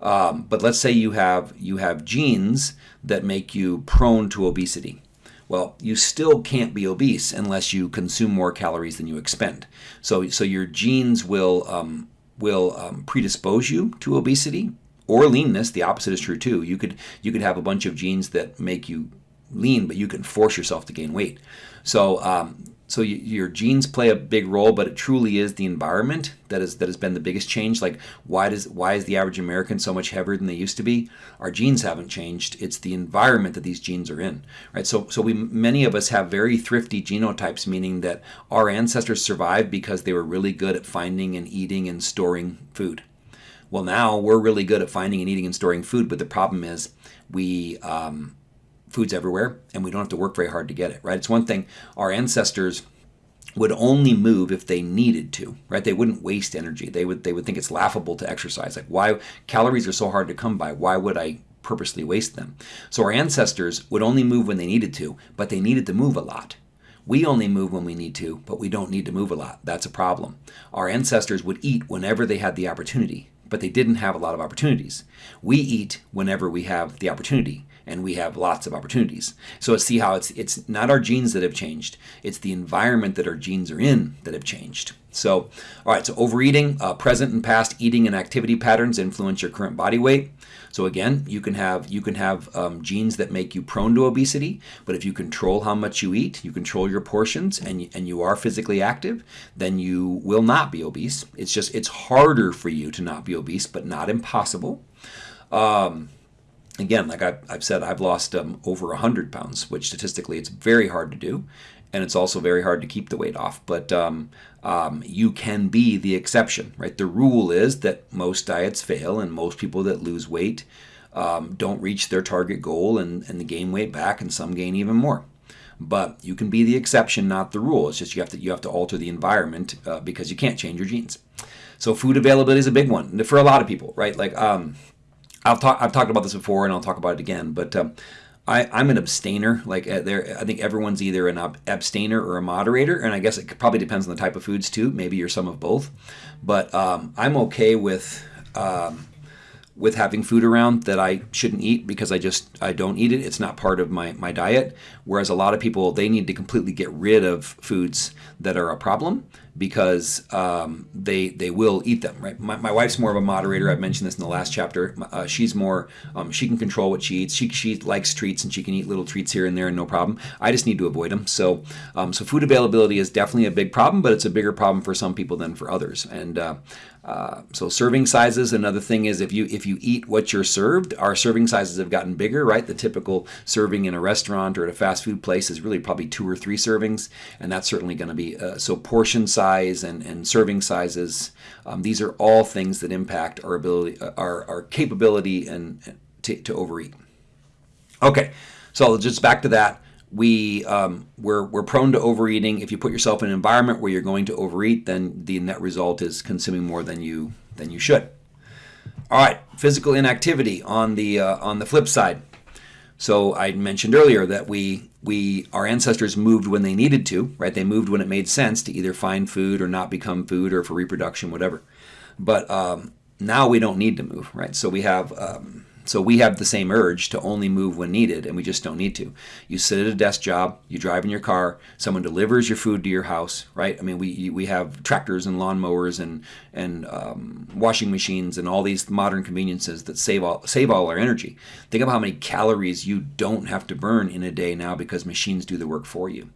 Um, but let's say you have you have genes that make you prone to obesity. Well, you still can't be obese unless you consume more calories than you expend. So, so your genes will um, will um, predispose you to obesity or leanness. The opposite is true too. You could you could have a bunch of genes that make you lean, but you can force yourself to gain weight. So um, so you, your genes play a big role, but it truly is the environment that is that has been the biggest change. Like why does why is the average American so much heavier than they used to be? Our genes haven't changed. It's the environment that these genes are in, right? So so we many of us have very thrifty genotypes, meaning that our ancestors survived because they were really good at finding and eating and storing food Well, now we're really good at finding and eating and storing food, but the problem is we um, food's everywhere and we don't have to work very hard to get it. Right? It's one thing our ancestors would only move if they needed to right they wouldn't waste energy they would they would think it's laughable to exercise like why calories are so hard to come by why would i purposely waste them so our ancestors would only move when they needed to but they needed to move a lot we only move when we need to, but we don't need to move a lot. That's a problem. Our ancestors would eat whenever they had the opportunity, but they didn't have a lot of opportunities. We eat whenever we have the opportunity, and we have lots of opportunities. So see how it's it's not our genes that have changed; it's the environment that our genes are in that have changed. So, all right. So overeating, uh, present and past eating and activity patterns influence your current body weight. So again, you can have you can have um, genes that make you prone to obesity, but if you control how much you eat, you control your portions, and and you are physically active, then you will not be obese. It's just it's harder for you to not be obese, but not impossible. Um, again, like I've, I've, said, I've lost um, over 100 pounds, which statistically it's very hard to do. And it's also very hard to keep the weight off. But um, um, you can be the exception, right? The rule is that most diets fail, and most people that lose weight um, don't reach their target goal and, and gain weight back, and some gain even more. But you can be the exception, not the rule. It's just you have to you have to alter the environment uh, because you can't change your genes. So food availability is a big one for a lot of people, right? Like um, I've talked I've talked about this before, and I'll talk about it again. But um, I, I'm an abstainer. Like uh, there, I think everyone's either an ab- abstainer or a moderator, and I guess it probably depends on the type of foods too. Maybe you're some of both, but um, I'm okay with um, with having food around that I shouldn't eat because I just I don't eat it. It's not part of my my diet. Whereas a lot of people they need to completely get rid of foods that are a problem because um, they they will eat them. Right. My, my wife's more of a moderator. I've mentioned this in the last chapter. Uh, she's more um, she can control what she eats. She she likes treats and she can eat little treats here and there and no problem. I just need to avoid them. So um, so food availability is definitely a big problem, but it's a bigger problem for some people than for others. And uh, uh, so serving sizes. Another thing is if you if you eat what you're served, our serving sizes have gotten bigger. Right. The typical serving in a restaurant or at a fast food place is really probably two or three servings, and that's certainly going to be uh, so portion size and, and serving sizes. Um, these are all things that impact our ability, uh, our, our capability and to, to overeat. Okay, so just back to that. We um, we're, we're prone to overeating. If you put yourself in an environment where you're going to overeat, then the net result is consuming more than you than you should. All right, physical inactivity on the uh, on the flip side. So I mentioned earlier that we we our ancestors moved when they needed to, right? They moved when it made sense to either find food or not become food or for reproduction, whatever. But um, now we don't need to move, right? So we have um, so we have the same urge to only move when needed, and we just don't need to. You sit at a desk job, you drive in your car, someone delivers your food to your house, right? I mean, we we have tractors and lawnmowers and and um, washing machines and all these modern conveniences that save all save all our energy. Think of how many calories you don't have to burn in a day now because machines do the work for you.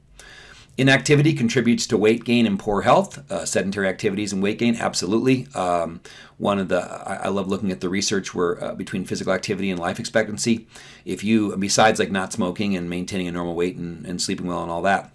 Inactivity contributes to weight gain and poor health. Uh, sedentary activities and weight gain, absolutely. Um, one of the I, I, love looking at the research where uh, between physical activity and life expectancy. If you, besides like not smoking and maintaining a normal weight and, and sleeping well and all that,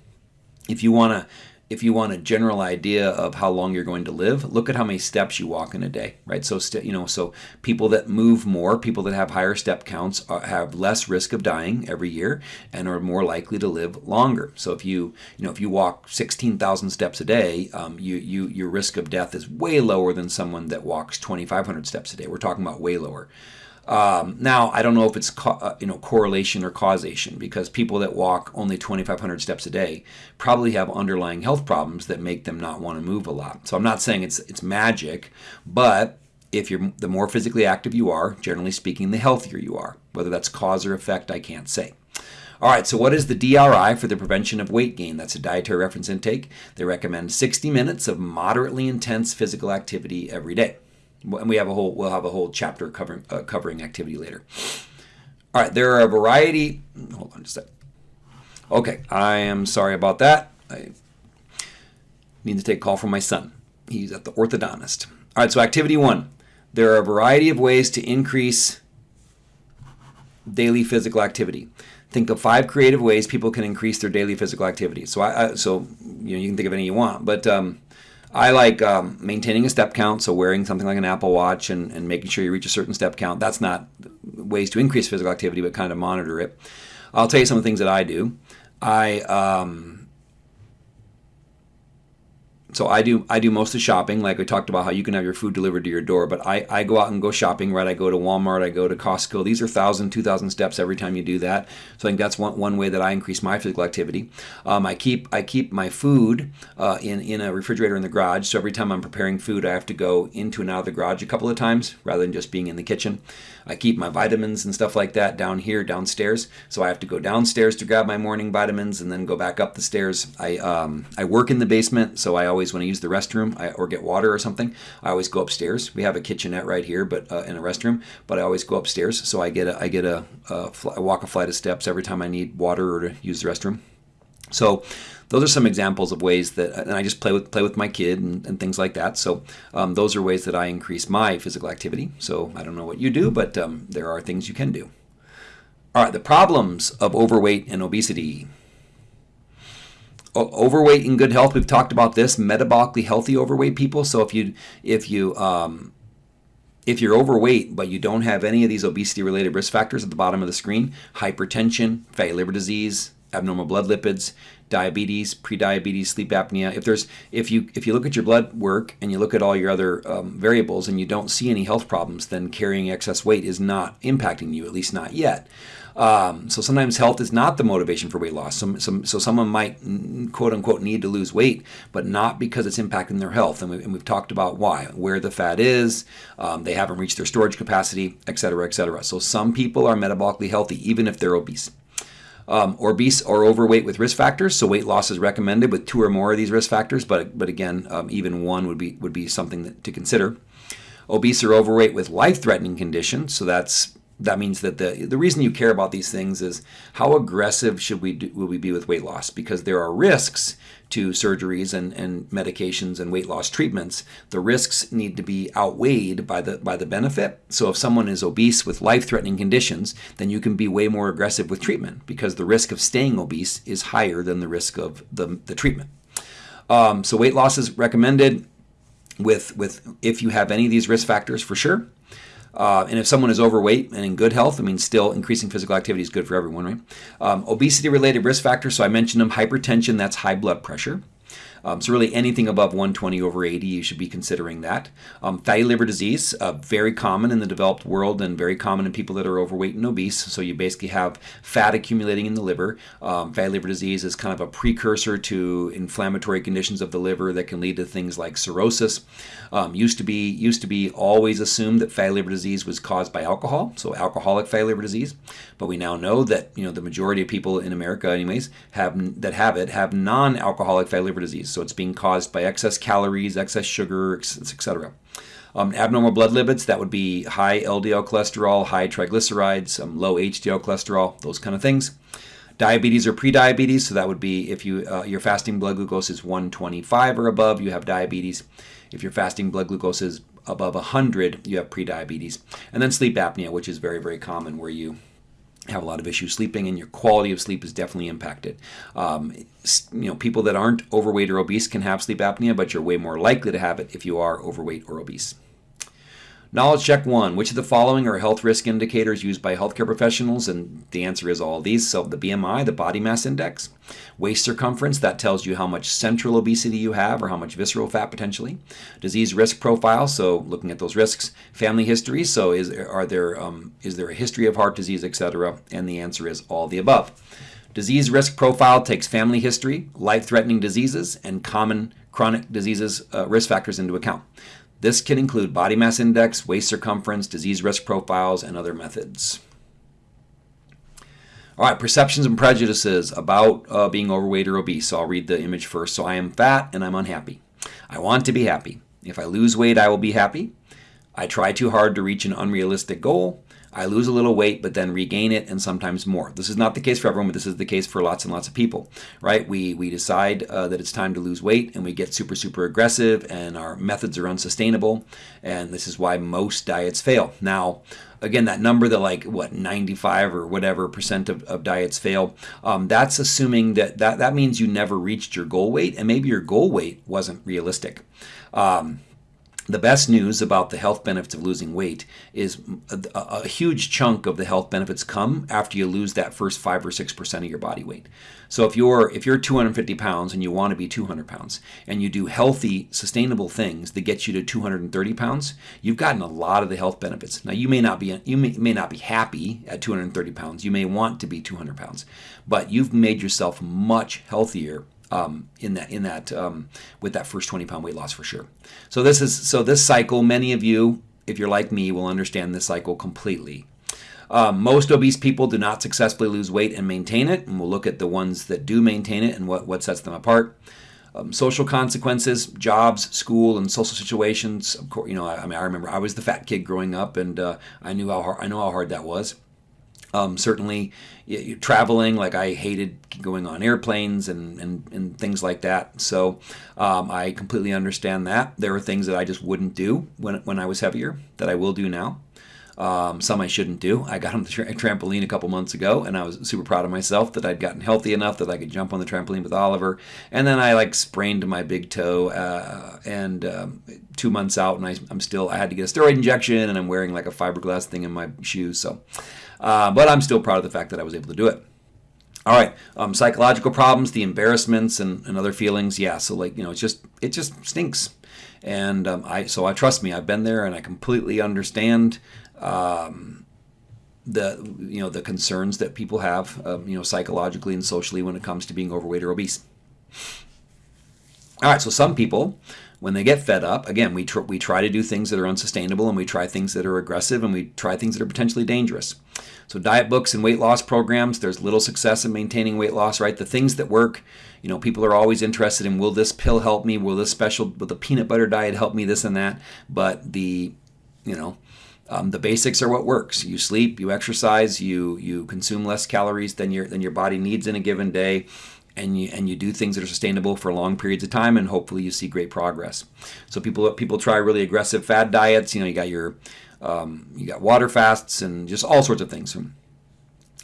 if you want to if you want a general idea of how long you're going to live, look at how many steps you walk in a day, right? So, you know, so people that move more, people that have higher step counts, are, uh, have less risk of dying every year and are more likely to live longer. So, if you, you know, if you walk 16,000 steps a day, um, you, you, your risk of death is way lower than someone that walks 2,500 steps a day. We're talking about way lower. Um, now, I don't know if it's uh, you know correlation or causation because people that walk only 2,500 steps a day probably have underlying health problems that make them not want to move a lot. So I'm not saying it's it's magic, but if you're the more physically active you are, generally speaking, the healthier you are. Whether that's cause or effect, I can't say. All right, so what is the DRI for the prevention of weight gain? That's a dietary reference intake. They recommend 60 minutes of moderately intense physical activity every day and we have a whole we'll have a whole chapter covering uh, covering activity later. All right, there are a variety. Hold on just a sec. Okay, I am sorry about that. I need to take a call from my son. He's at the orthodontist. All right, so activity one. There are a variety of ways to increase daily physical activity. Think of five creative ways people can increase their daily physical activity. So I, I so you know you can think of any you want, but um, I like um, maintaining a step count, so wearing something like an Apple Watch and, and making sure you reach a certain step count. That's not ways to increase physical activity, but kind of monitor it. I'll tell you some of the things that I do. I um, so I do I do most of the shopping. Like we talked about how you can have your food delivered to your door, but I, I go out and go shopping, right? I go to Walmart, I go to Costco. These are thousand, two thousand steps every time you do that. So I think that's one, one way that I increase my physical activity. Um, I keep I keep my food uh, in in a refrigerator in the garage. So every time I'm preparing food, I have to go into and out of the garage a couple of times rather than just being in the kitchen. I keep my vitamins and stuff like that down here downstairs. So I have to go downstairs to grab my morning vitamins and then go back up the stairs. I um, I work in the basement, so I always when I use the restroom I, or get water or something, I always go upstairs. We have a kitchenette right here, but uh, in a restroom, but I always go upstairs. So I get a I get a, a, a walk a flight of steps every time I need water or to use the restroom. So those are some examples of ways that, and I just play with play with my kid and, and things like that. So um, those are ways that I increase my physical activity. So I don't know what you do, but um, there are things you can do. All right, the problems of overweight and obesity. O- overweight and good health. We've talked about this. Metabolically healthy overweight people. So if you if you um, if you're overweight but you don't have any of these obesity related risk factors at the bottom of the screen, hypertension, fatty liver disease, abnormal blood lipids, diabetes, prediabetes, sleep apnea. If there's if you if you look at your blood work and you look at all your other um, variables and you don't see any health problems, then carrying excess weight is not impacting you, at least not yet. Um, so sometimes health is not the motivation for weight loss. Some, some, so someone might quote unquote need to lose weight, but not because it's impacting their health. And, we, have talked about why, where the fat is, um, they haven't reached their storage capacity, et cetera, et cetera. So some people are metabolically healthy even if they're obese um, obese or overweight with risk factors. So weight loss is recommended with two or more of these risk factors, but but again, um, even one would be would be something that, to consider. Obese or overweight with life-threatening conditions. So that's that means that the the reason you care about these things is how aggressive should we do, will we be with weight loss because there are risks to surgeries and, and medications and weight loss treatments, the risks need to be outweighed by the by the benefit. So if someone is obese with life-threatening conditions, then you can be way more aggressive with treatment because the risk of staying obese is higher than the risk of the, the treatment. Um, so weight loss is recommended with with if you have any of these risk factors for sure. Uh, and if someone is overweight and in good health, I mean, still increasing physical activity is good for everyone, right? Um, obesity related risk factors, so I mentioned them hypertension, that's high blood pressure. Um, so really anything above 120 over 80, you should be considering that. Um, fatty liver disease, uh, very common in the developed world and very common in people that are overweight and obese. So you basically have fat accumulating in the liver. Um, fatty liver disease is kind of a precursor to inflammatory conditions of the liver that can lead to things like cirrhosis. Um, used to be used to be always assumed that fatty liver disease was caused by alcohol, so alcoholic fatty liver disease. But we now know that you know the majority of people in America, anyways, have that have it have non-alcoholic fatty liver disease. So it's being caused by excess calories, excess sugar, etc. Um, abnormal blood lipids, that would be high LDL cholesterol, high triglycerides, um, low HDL cholesterol, those kind of things. Diabetes or prediabetes, so that would be if you uh, your fasting blood glucose is 125 or above, you have diabetes. If your fasting blood glucose is above 100, you have prediabetes. And then sleep apnea, which is very, very common, where you have a lot of issues sleeping and your quality of sleep is definitely impacted. Um, you know, people that aren't overweight or obese can have sleep apnea, but you're way more likely to have it if you are overweight or obese. Knowledge check one. Which of the following are health risk indicators used by healthcare professionals? And the answer is all these. So the BMI, the body mass index, waist circumference, that tells you how much central obesity you have or how much visceral fat potentially. Disease risk profile, so looking at those risks. Family history, so is are there um, is there a history of heart disease, etc. And the answer is all the above. Disease risk profile takes family history, life-threatening diseases, and common chronic diseases uh, risk factors into account. This can include body mass index, waist circumference, disease risk profiles, and other methods. All right, perceptions and prejudices about uh, being overweight or obese. So I'll read the image first. So I am fat and I'm unhappy. I want to be happy. If I lose weight, I will be happy. I try too hard to reach an unrealistic goal. I lose a little weight, but then regain it and sometimes more. This is not the case for everyone, but this is the case for lots and lots of people, right? We, we decide uh, that it's time to lose weight and we get super, super aggressive and our methods are unsustainable. And this is why most diets fail. Now, again, that number that like what 95 or whatever percent of, of diets fail, um, that's assuming that, that that means you never reached your goal weight and maybe your goal weight wasn't realistic. Um, the best news about the health benefits of losing weight is a, a, huge chunk of the health benefits come after you lose that first five or six percent of your body weight. So if you're if you're 250 pounds and you want to be 200 pounds and you do healthy, sustainable things that get you to 230 pounds, you've gotten a lot of the health benefits. Now you may not be you may, may not be happy at 230 pounds. You may want to be 200 pounds, but you've made yourself much healthier um, in that in that um, with that first 20 pound weight loss for sure. So this is so this cycle. Many of you, if you're like me, will understand this cycle completely. Um, most obese people do not successfully lose weight and maintain it, and we'll look at the ones that do maintain it and what what sets them apart. Um, social consequences, jobs, school, and social situations. Of course, you know, I, I, mean, I remember I was the fat kid growing up, and uh, I knew how hard, I know how hard that was. Um, certainly, you, traveling, like I hated going on airplanes and, and, and things like that. So um, I completely understand that. There are things that I just wouldn't do when, when I was heavier that I will do now. Um, some I shouldn't do. I got on the tra- trampoline a couple months ago, and I was super proud of myself that I'd gotten healthy enough that I could jump on the trampoline with Oliver. And then I like sprained my big toe, uh, and um, two months out, and I, am still I had to get a steroid injection, and I'm wearing like a fiberglass thing in my shoes. So uh, but I'm still proud of the fact that I was able to do it. All right, um, psychological problems, the embarrassments and, and other feelings. Yeah, so like you know, it's just it just stinks, and um, I so I trust me. I've been there, and I completely understand. Um, the you know the concerns that people have um, you know psychologically and socially when it comes to being overweight or obese. All right, so some people when they get fed up, again, we, tr- we try to do things that are unsustainable and we try things that are aggressive and we try things that are potentially dangerous. So, diet books and weight loss programs, there's little success in maintaining weight loss, right? The things that work, you know, people are always interested in will this pill help me? Will this special, will the peanut butter diet help me? This and that. But the, you know, um, the basics are what works. You sleep, you exercise, you you consume less calories than your than your body needs in a given day and you and you do things that are sustainable for long periods of time, and hopefully you see great progress. So people people try really aggressive fad diets. You know, you got your um, you got water fasts and just all sorts of things.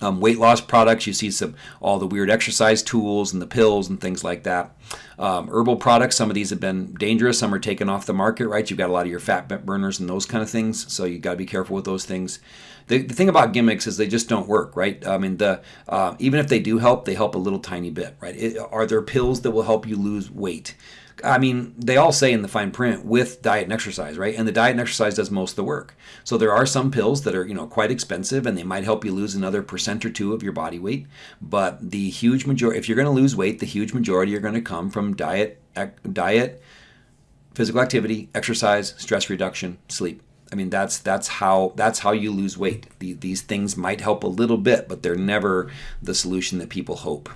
Um, weight loss products, you see some all the weird exercise tools and the pills and things like that. Um, herbal products, some of these have been dangerous. Some are taken off the market, right? You've got a lot of your fat burners and those kind of things, so you got to be careful with those things. The, the thing about gimmicks is they just don't work, right? I mean, the uh, even if they do help, they help a little tiny bit, right? It, are there pills that will help you lose weight? I mean, they all say in the fine print with diet and exercise, right? And the diet and exercise does most of the work. So there are some pills that are, you know, quite expensive and they might help you lose another percent or two of your body weight. But the huge majority, if you're going to lose weight, the huge majority are going to come from diet, diet, physical activity, exercise, stress reduction, sleep. I mean, that's that's how that's how you lose weight. The, these things might help a little bit, but they're never the solution that people hope.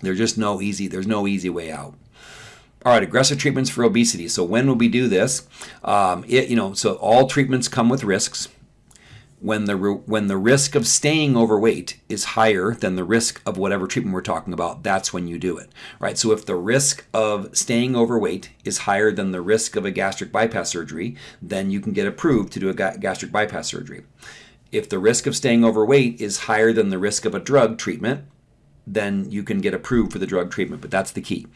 There's just no easy. There's no easy way out. All right, aggressive treatments for obesity. So when will we do this? Um, it, you know, so all treatments come with risks. When the when the risk of staying overweight is higher than the risk of whatever treatment we're talking about, that's when you do it, right? So if the risk of staying overweight is higher than the risk of a gastric bypass surgery, then you can get approved to do a gastric bypass surgery. If the risk of staying overweight is higher than the risk of a drug treatment, then you can get approved for the drug treatment. But that's the key.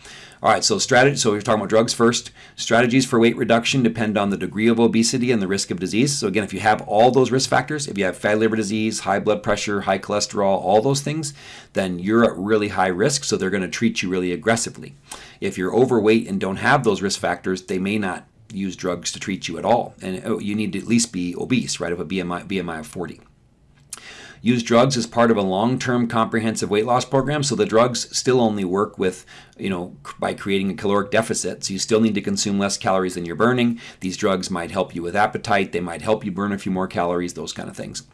All right, so strategy. So we're talking about drugs first. Strategies for weight reduction depend on the degree of obesity and the risk of disease. So again, if you have all those risk factors, if you have fatty liver disease, high blood pressure, high cholesterol, all those things, then you're at really high risk. So they're going to treat you really aggressively. If you're overweight and don't have those risk factors, they may not use drugs to treat you at all, and oh, you need to at least be obese, right? Of a BMI BMI of 40 use drugs as part of a long-term comprehensive weight loss program. So the drugs still only work with, you know, by creating a caloric deficit. So you still need to consume less calories than you're burning. These drugs might help you with appetite. They might help you burn a few more calories, those kind of things.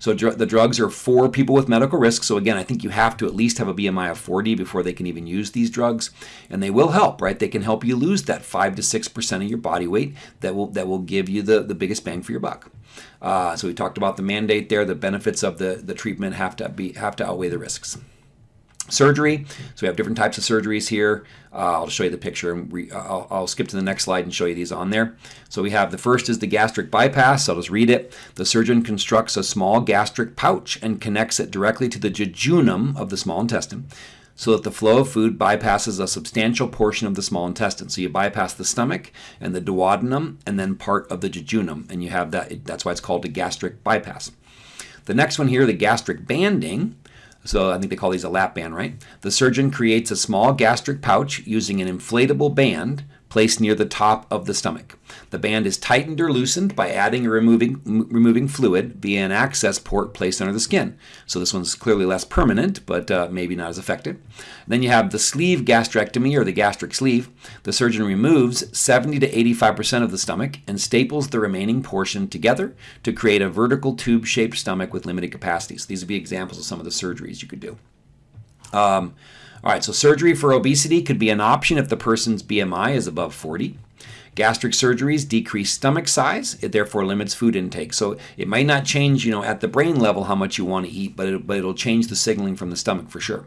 So the drugs are for people with medical risk. So again, I think you have to at least have a BMI of 40 before they can even use these drugs, and they will help, right? They can help you lose that five to six percent of your body weight. That will that will give you the the biggest bang for your buck. Uh, so we talked about the mandate there. The benefits of the the treatment have to be have to outweigh the risks. Surgery. So we have different types of surgeries here. Uh, I'll show you the picture and re, I'll, I'll, skip to the next slide and show you these on there. So we have the first is the gastric bypass. I'll just read it. The surgeon constructs a small gastric pouch and connects it directly to the jejunum of the small intestine so that the flow of food bypasses a substantial portion of the small intestine. So you bypass the stomach and the duodenum and then part of the jejunum and you have that that's why it's called a gastric bypass. The next one here, the gastric banding, so I think they call these a lap band, right? The surgeon creates a small gastric pouch using an inflatable band placed near the top of the stomach. The band is tightened or loosened by adding or removing, removing fluid via an access port placed under the skin. So this one's clearly less permanent, but uh, maybe not as effective. Then you have the sleeve gastrectomy or the gastric sleeve. The surgeon removes 70 to 85% of the stomach and staples the remaining portion together to create a vertical tube-shaped stomach with limited capacity. So these would be examples of some of the surgeries you could do. Um, all right, so surgery for obesity could be an option if the person's BMI is above 40. Gastric surgeries decrease stomach size. It therefore limits food intake. So it might not change, you know, at the brain level how much you want to eat, but, it, but it'll change the signaling from the stomach for sure.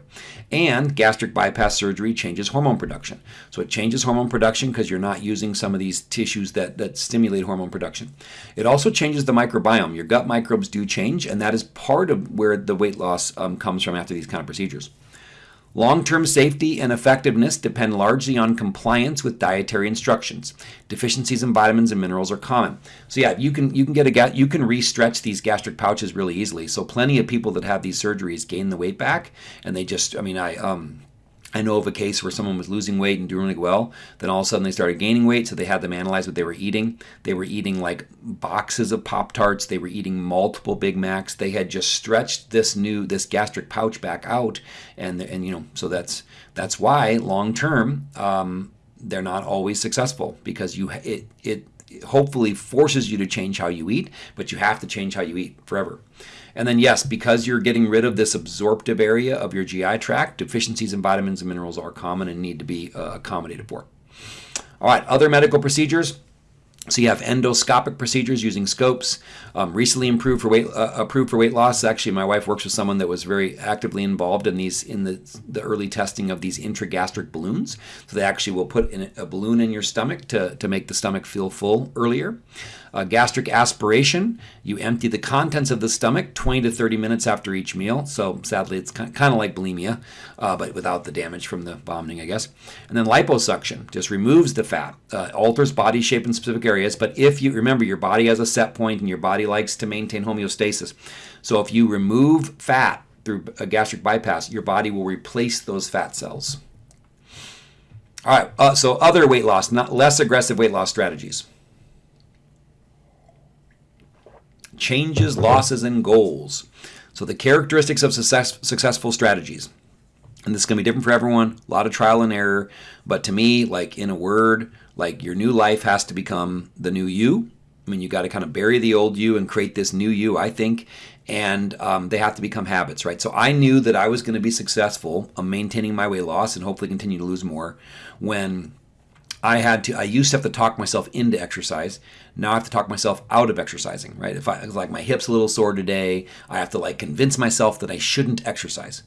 And gastric bypass surgery changes hormone production. So it changes hormone production because you're not using some of these tissues that, that stimulate hormone production. It also changes the microbiome. Your gut microbes do change, and that is part of where the weight loss um, comes from after these kind of procedures. Long-term safety and effectiveness depend largely on compliance with dietary instructions. Deficiencies in vitamins and minerals are common. So yeah, you can you can get a you can re-stretch these gastric pouches really easily. So plenty of people that have these surgeries gain the weight back, and they just I mean I um I know of a case where someone was losing weight and doing really well. Then all of a sudden they started gaining weight, so they had them analyze what they were eating. They were eating like boxes of Pop Tarts. They were eating multiple Big Macs. They had just stretched this new this gastric pouch back out, and and you know so that's that's why long term um, they're not always successful because you it it hopefully forces you to change how you eat, but you have to change how you eat forever. And then, yes, because you're getting rid of this absorptive area of your GI tract, deficiencies in vitamins and minerals are common and need to be uh, accommodated for. All right, other medical procedures. So you have endoscopic procedures using scopes, um, recently improved for weight, uh, approved for weight loss. Actually, my wife works with someone that was very actively involved in these in the the early testing of these intragastric balloons. So they actually will put in a balloon in your stomach to to make the stomach feel full earlier. Uh, gastric aspiration, you empty the contents of the stomach 20 to 30 minutes after each meal. So sadly, it's kind of like bulimia, uh, but without the damage from the vomiting, I guess. And then liposuction just removes the fat, uh, alters body shape in specific areas. But if you remember, your body has a set point and your body likes to maintain homeostasis. So if you remove fat through a gastric bypass, your body will replace those fat cells. All right, uh, so other weight loss, not less aggressive weight loss strategies. Changes, losses, and goals. So the characteristics of success, successful strategies. And this is going to be different for everyone, a lot of trial and error. But to me, like in a word, like your new life has to become the new you. I mean, you got to kind of bury the old you and create this new you, I think. And um, they have to become habits, right? So I knew that I was going to be successful on maintaining my weight loss and hopefully continue to lose more when I had to, I used to have to talk myself into exercise. Now I have to talk myself out of exercising, right? If I, like my hip's a little sore today, I have to like convince myself that I shouldn't exercise.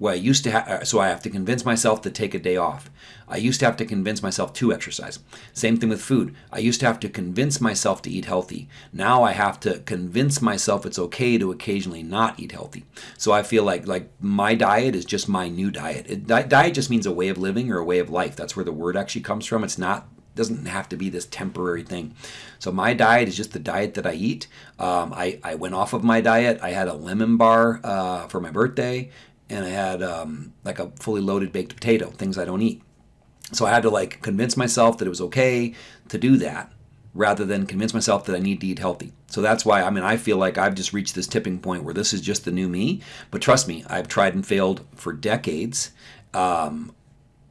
Well, I used to have, uh, so I have to convince myself to take a day off. I used to have to convince myself to exercise. Same thing with food. I used to have to convince myself to eat healthy. Now I have to convince myself it's okay to occasionally not eat healthy. So I feel like like my diet is just my new diet. It, diet just means a way of living or a way of life. That's where the word actually comes from. It's not doesn't have to be this temporary thing. So my diet is just the diet that I eat. Um, I, I went off of my diet. I had a lemon bar uh, for my birthday and I had um, like a fully loaded baked potato, things I don't eat. So I had to like convince myself that it was okay to do that rather than convince myself that I need to eat healthy. So that's why I mean I feel like I've just reached this tipping point where this is just the new me. But trust me, I've tried and failed for decades. Um,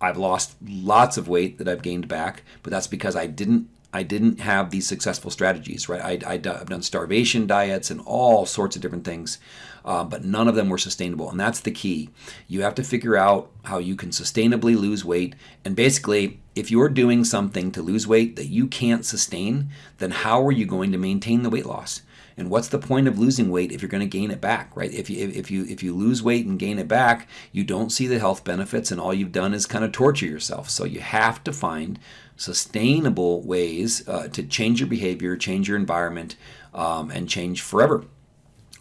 I've lost lots of weight that I've gained back, but that's because I didn't I didn't have these successful strategies, right? I, have done starvation diets and all sorts of different things, uh, but none of them were sustainable. And that's the key. You have to figure out how you can sustainably lose weight. And basically, if you're doing something to lose weight that you can't sustain, then how are you going to maintain the weight loss? And what's the point of losing weight if you're going to gain it back, right? If you if you if you lose weight and gain it back, you don't see the health benefits, and all you've done is kind of torture yourself. So you have to find sustainable ways uh, to change your behavior, change your environment, um, and change forever.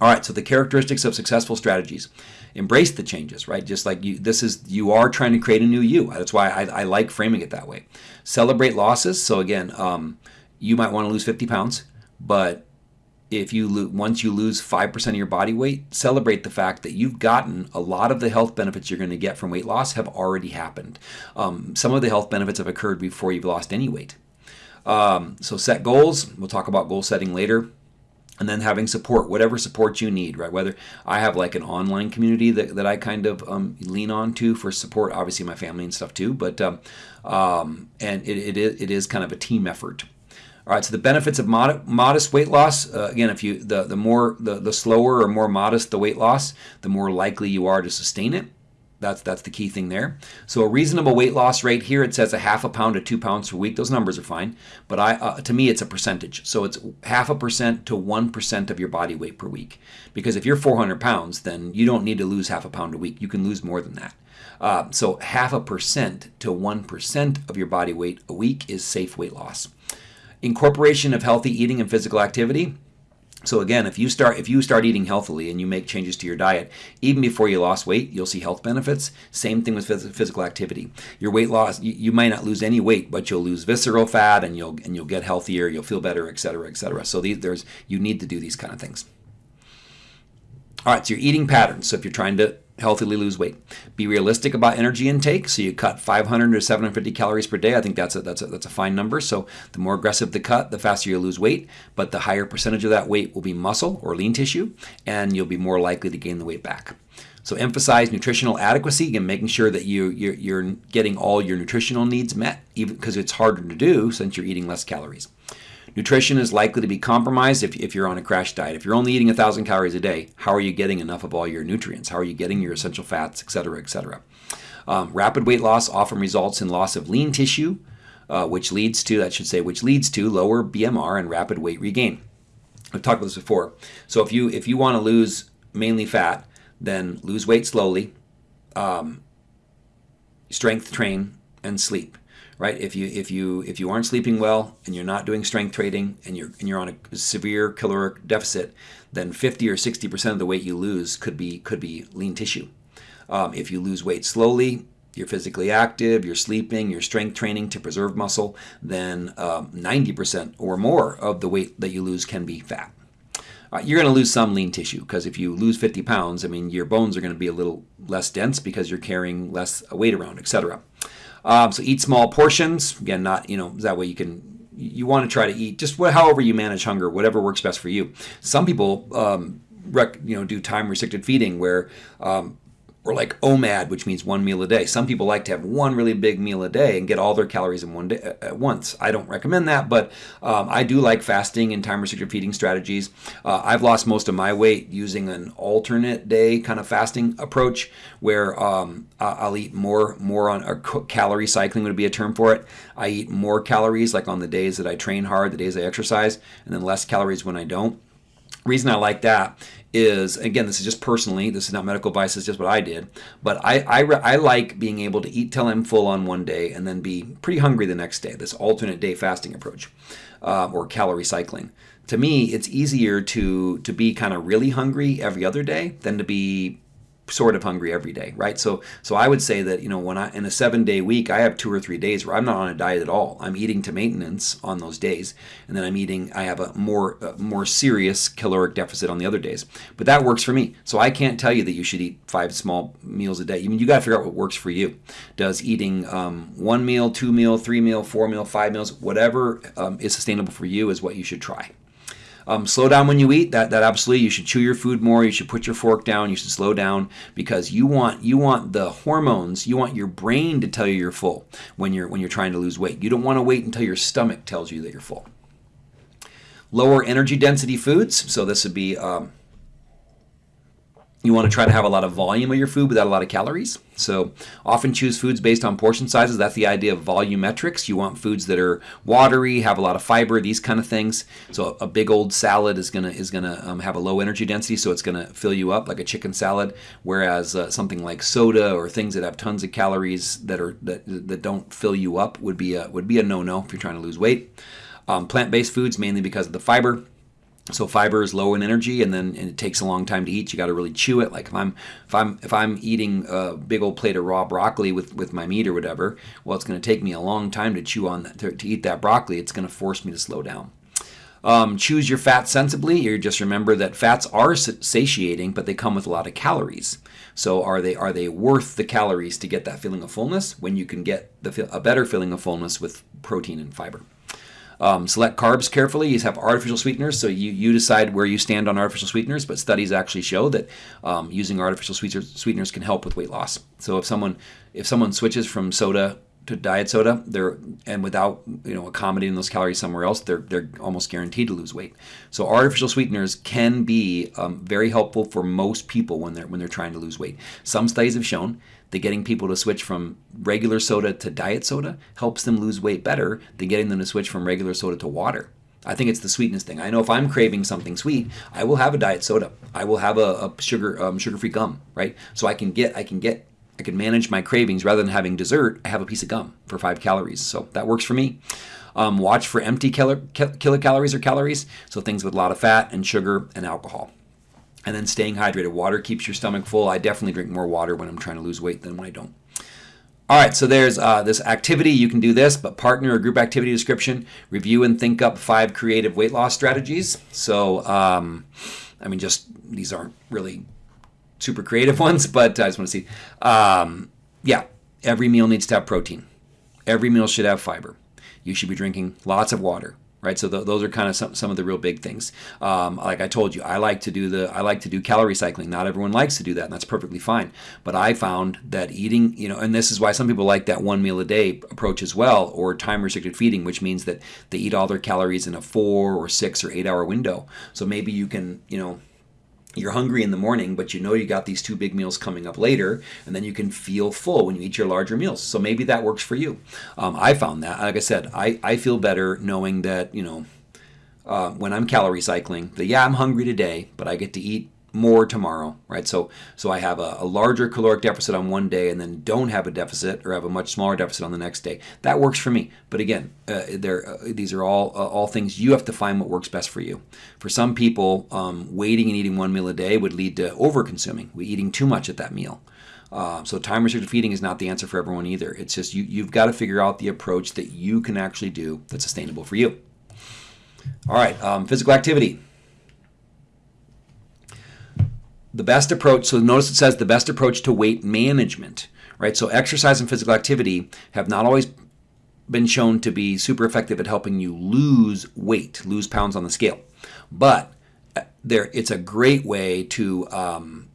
All right, so the characteristics of successful strategies. Embrace the changes, right? Just like you, this is, you are trying to create a new you. That's why I, I like framing it that way. Celebrate losses. So again, um, you might want to lose 50 pounds, but if you once you lose 5% of your body weight, celebrate the fact that you've gotten a lot of the health benefits you're going to get from weight loss have already happened. Um, some of the health benefits have occurred before you've lost any weight. Um, so set goals. We'll talk about goal setting later. And then having support, whatever support you need, right? Whether I have like an online community that, that I kind of um, lean on to for support, obviously my family and stuff too, but um, um, and it, it, it is kind of a team effort. All right, so the benefits of mod modest weight loss. Uh, again, if you the the more the the slower or more modest the weight loss, the more likely you are to sustain it. That's that's the key thing there. So a reasonable weight loss rate here it says a half a pound to two pounds per week. Those numbers are fine, but I uh, to me it's a percentage. So it's half a percent to one percent of your body weight per week. Because if you're 400 pounds, then you don't need to lose half a pound a week. You can lose more than that. Uh, so half a percent to one percent of your body weight a week is safe weight loss. Incorporation of healthy eating and physical activity. So again, if you start if you start eating healthily and you make changes to your diet, even before you lost weight, you'll see health benefits. Same thing with physical activity. Your weight loss, you, you might not lose any weight, but you'll lose visceral fat and you'll and you'll get healthier, you'll feel better, et cetera, et cetera. So these there's you need to do these kind of things. All right, so your eating patterns. So if you're trying to healthily lose weight. Be realistic about energy intake. So you cut 500 to 750 calories per day. I think that's a, that's a, that's a fine number. So the more aggressive the cut, the faster you lose weight. But the higher percentage of that weight will be muscle or lean tissue, and you'll be more likely to gain the weight back. So emphasize nutritional adequacy and making sure that you you're, you're getting all your nutritional needs met, even because it's harder to do since you're eating less calories. Nutrition is likely to be compromised if, if you're on a crash diet. If you're only eating 1,000 calories a day, how are you getting enough of all your nutrients? How are you getting your essential fats, et cetera, et cetera? Um, rapid weight loss often results in loss of lean tissue, uh, which leads to, that should say, which leads to lower BMR and rapid weight regain. I've talked about this before. So if you if you want to lose mainly fat, then lose weight slowly, um, strength train, and sleep right? If you if you if you aren't sleeping well and you're not doing strength training and you're and you're on a severe caloric deficit, then 50 or 60 percent of the weight you lose could be could be lean tissue. Um, if you lose weight slowly, you're physically active, you're sleeping, you're strength training to preserve muscle, then um, 90% or more of the weight that you lose can be fat. Uh, you're going to lose some lean tissue because if you lose 50 pounds, I mean, your bones are going to be a little less dense because you're carrying less weight around, etc. Um, so eat small portions. Again, not, you know, that way you can, you want to try to eat just however you manage hunger, whatever works best for you. Some people, um, rec, you know, do time restricted feeding where um, or like OMAD, which means one meal a day. Some people like to have one really big meal a day and get all their calories in one day at once. I don't recommend that, but um, I do like fasting and time restricted feeding strategies. Uh, I've lost most of my weight using an alternate day kind of fasting approach, where um, I'll eat more more on or calorie cycling would be a term for it. I eat more calories like on the days that I train hard, the days I exercise, and then less calories when I don't reason I like that is again this is just personally this is not medical advice it's just what i did but i i, I like being able to eat till i'm full on one day and then be pretty hungry the next day this alternate day fasting approach uh, or calorie cycling. To me it's easier to to be kind of really hungry every other day than to be sort of hungry every day, right? So so I would say that, you know, when I in a 7-day week, I have 2 or 3 days where I'm not on a diet at all. I'm eating to maintenance on those days, and then I'm eating I have a more a more serious caloric deficit on the other days. But that works for me. So I can't tell you that you should eat 5 small meals a day. I mean, you got to figure out what works for you. Does eating um, one meal, two meal, three meal, four meal, five meals, whatever um, is sustainable for you is what you should try. Um, slow down when you eat. That that absolutely you should chew your food more. You should put your fork down. You should slow down because you want you want the hormones. You want your brain to tell you you're full when you're when you're trying to lose weight. You don't want to wait until your stomach tells you that you're full. Lower energy density foods. So this would be um, you want to try to have a lot of volume of your food without a lot of calories. So often choose foods based on portion sizes. That's the idea of volumetrics. You want foods that are watery, have a lot of fiber, these kind of things. So a big old salad is gonna is gonna um, have a low energy density, so it's gonna fill you up like a chicken salad. Whereas uh, something like soda or things that have tons of calories that are that, that don't fill you up would be a would be a no no if you're trying to lose weight. Um, plant-based foods mainly because of the fiber. So fiber is low in energy, and then and it takes a long time to eat. You got to really chew it. Like if I'm if I'm if I'm eating a big old plate of raw broccoli with with my meat or whatever, well, it's going to take me a long time to chew on that to, to eat that broccoli. It's going to force me to slow down. Um, choose your fat sensibly. You just remember that fats are satiating, but they come with a lot of calories. So are they are they worth the calories to get that feeling of fullness when you can get the, a better feeling of fullness with protein and fiber? Um, select carbs carefully. You have artificial sweeteners, so you, you decide where you stand on artificial sweeteners. But studies actually show that um, using artificial sweeteners can help with weight loss. So if someone if someone switches from soda to diet soda, they're and without you know accommodating those calories somewhere else, they're they're almost guaranteed to lose weight. So artificial sweeteners can be um, very helpful for most people when they're when they're trying to lose weight. Some studies have shown that getting people to switch from regular soda to diet soda helps them lose weight better than getting them to switch from regular soda to water. I think it's the sweetness thing. I know if I'm craving something sweet, I will have a diet soda. I will have a, a sugar um, sugar-free gum, right? So I can get I can get I can manage my cravings rather than having dessert. I have a piece of gum for five calories, so that works for me. Um, watch for empty kilocalories or calories, so things with a lot of fat and sugar and alcohol and then staying hydrated. Water keeps your stomach full. I definitely drink more water when I'm trying to lose weight than when I don't. All right, so there's uh, this activity. You can do this, but partner or group activity description. Review and think up five creative weight loss strategies. So, um, I mean, just these aren't really super creative <laughs> ones, but I just want to see. Um, yeah, every meal needs to have protein. Every meal should have fiber. You should be drinking lots of water right? So th- those are kind of some, some of the real big things. Um, like I told you, I like to do the I like to do calorie cycling. Not everyone likes to do that, and that's perfectly fine. But I found that eating, you know, and this is why some people like that one meal a day approach as well, or time restricted feeding, which means that they eat all their calories in a four or six or eight hour window. So maybe you can, you know you're hungry in the morning, but you know you got these two big meals coming up later, and then you can feel full when you eat your larger meals. So maybe that works for you. Um, I found that, like I said, I, I feel better knowing that, you know, uh, when I'm calorie cycling, that yeah, I'm hungry today, but I get to eat more tomorrow, right? So so I have a, a, larger caloric deficit on one day and then don't have a deficit or have a much smaller deficit on the next day. That works for me. But again, uh, uh, these are all uh, all things you have to find what works best for you. For some people, um, waiting and eating one meal a day would lead to over consuming, we eating too much at that meal. Uh, so time restricted feeding is not the answer for everyone either. It's just you, you've got to figure out the approach that you can actually do that's sustainable for you. All right, um, physical activity the best approach, so notice it says the best approach to weight management, right? So exercise and physical activity have not always been shown to be super effective at helping you lose weight, lose pounds on the scale. But uh, there, it's a great way to um,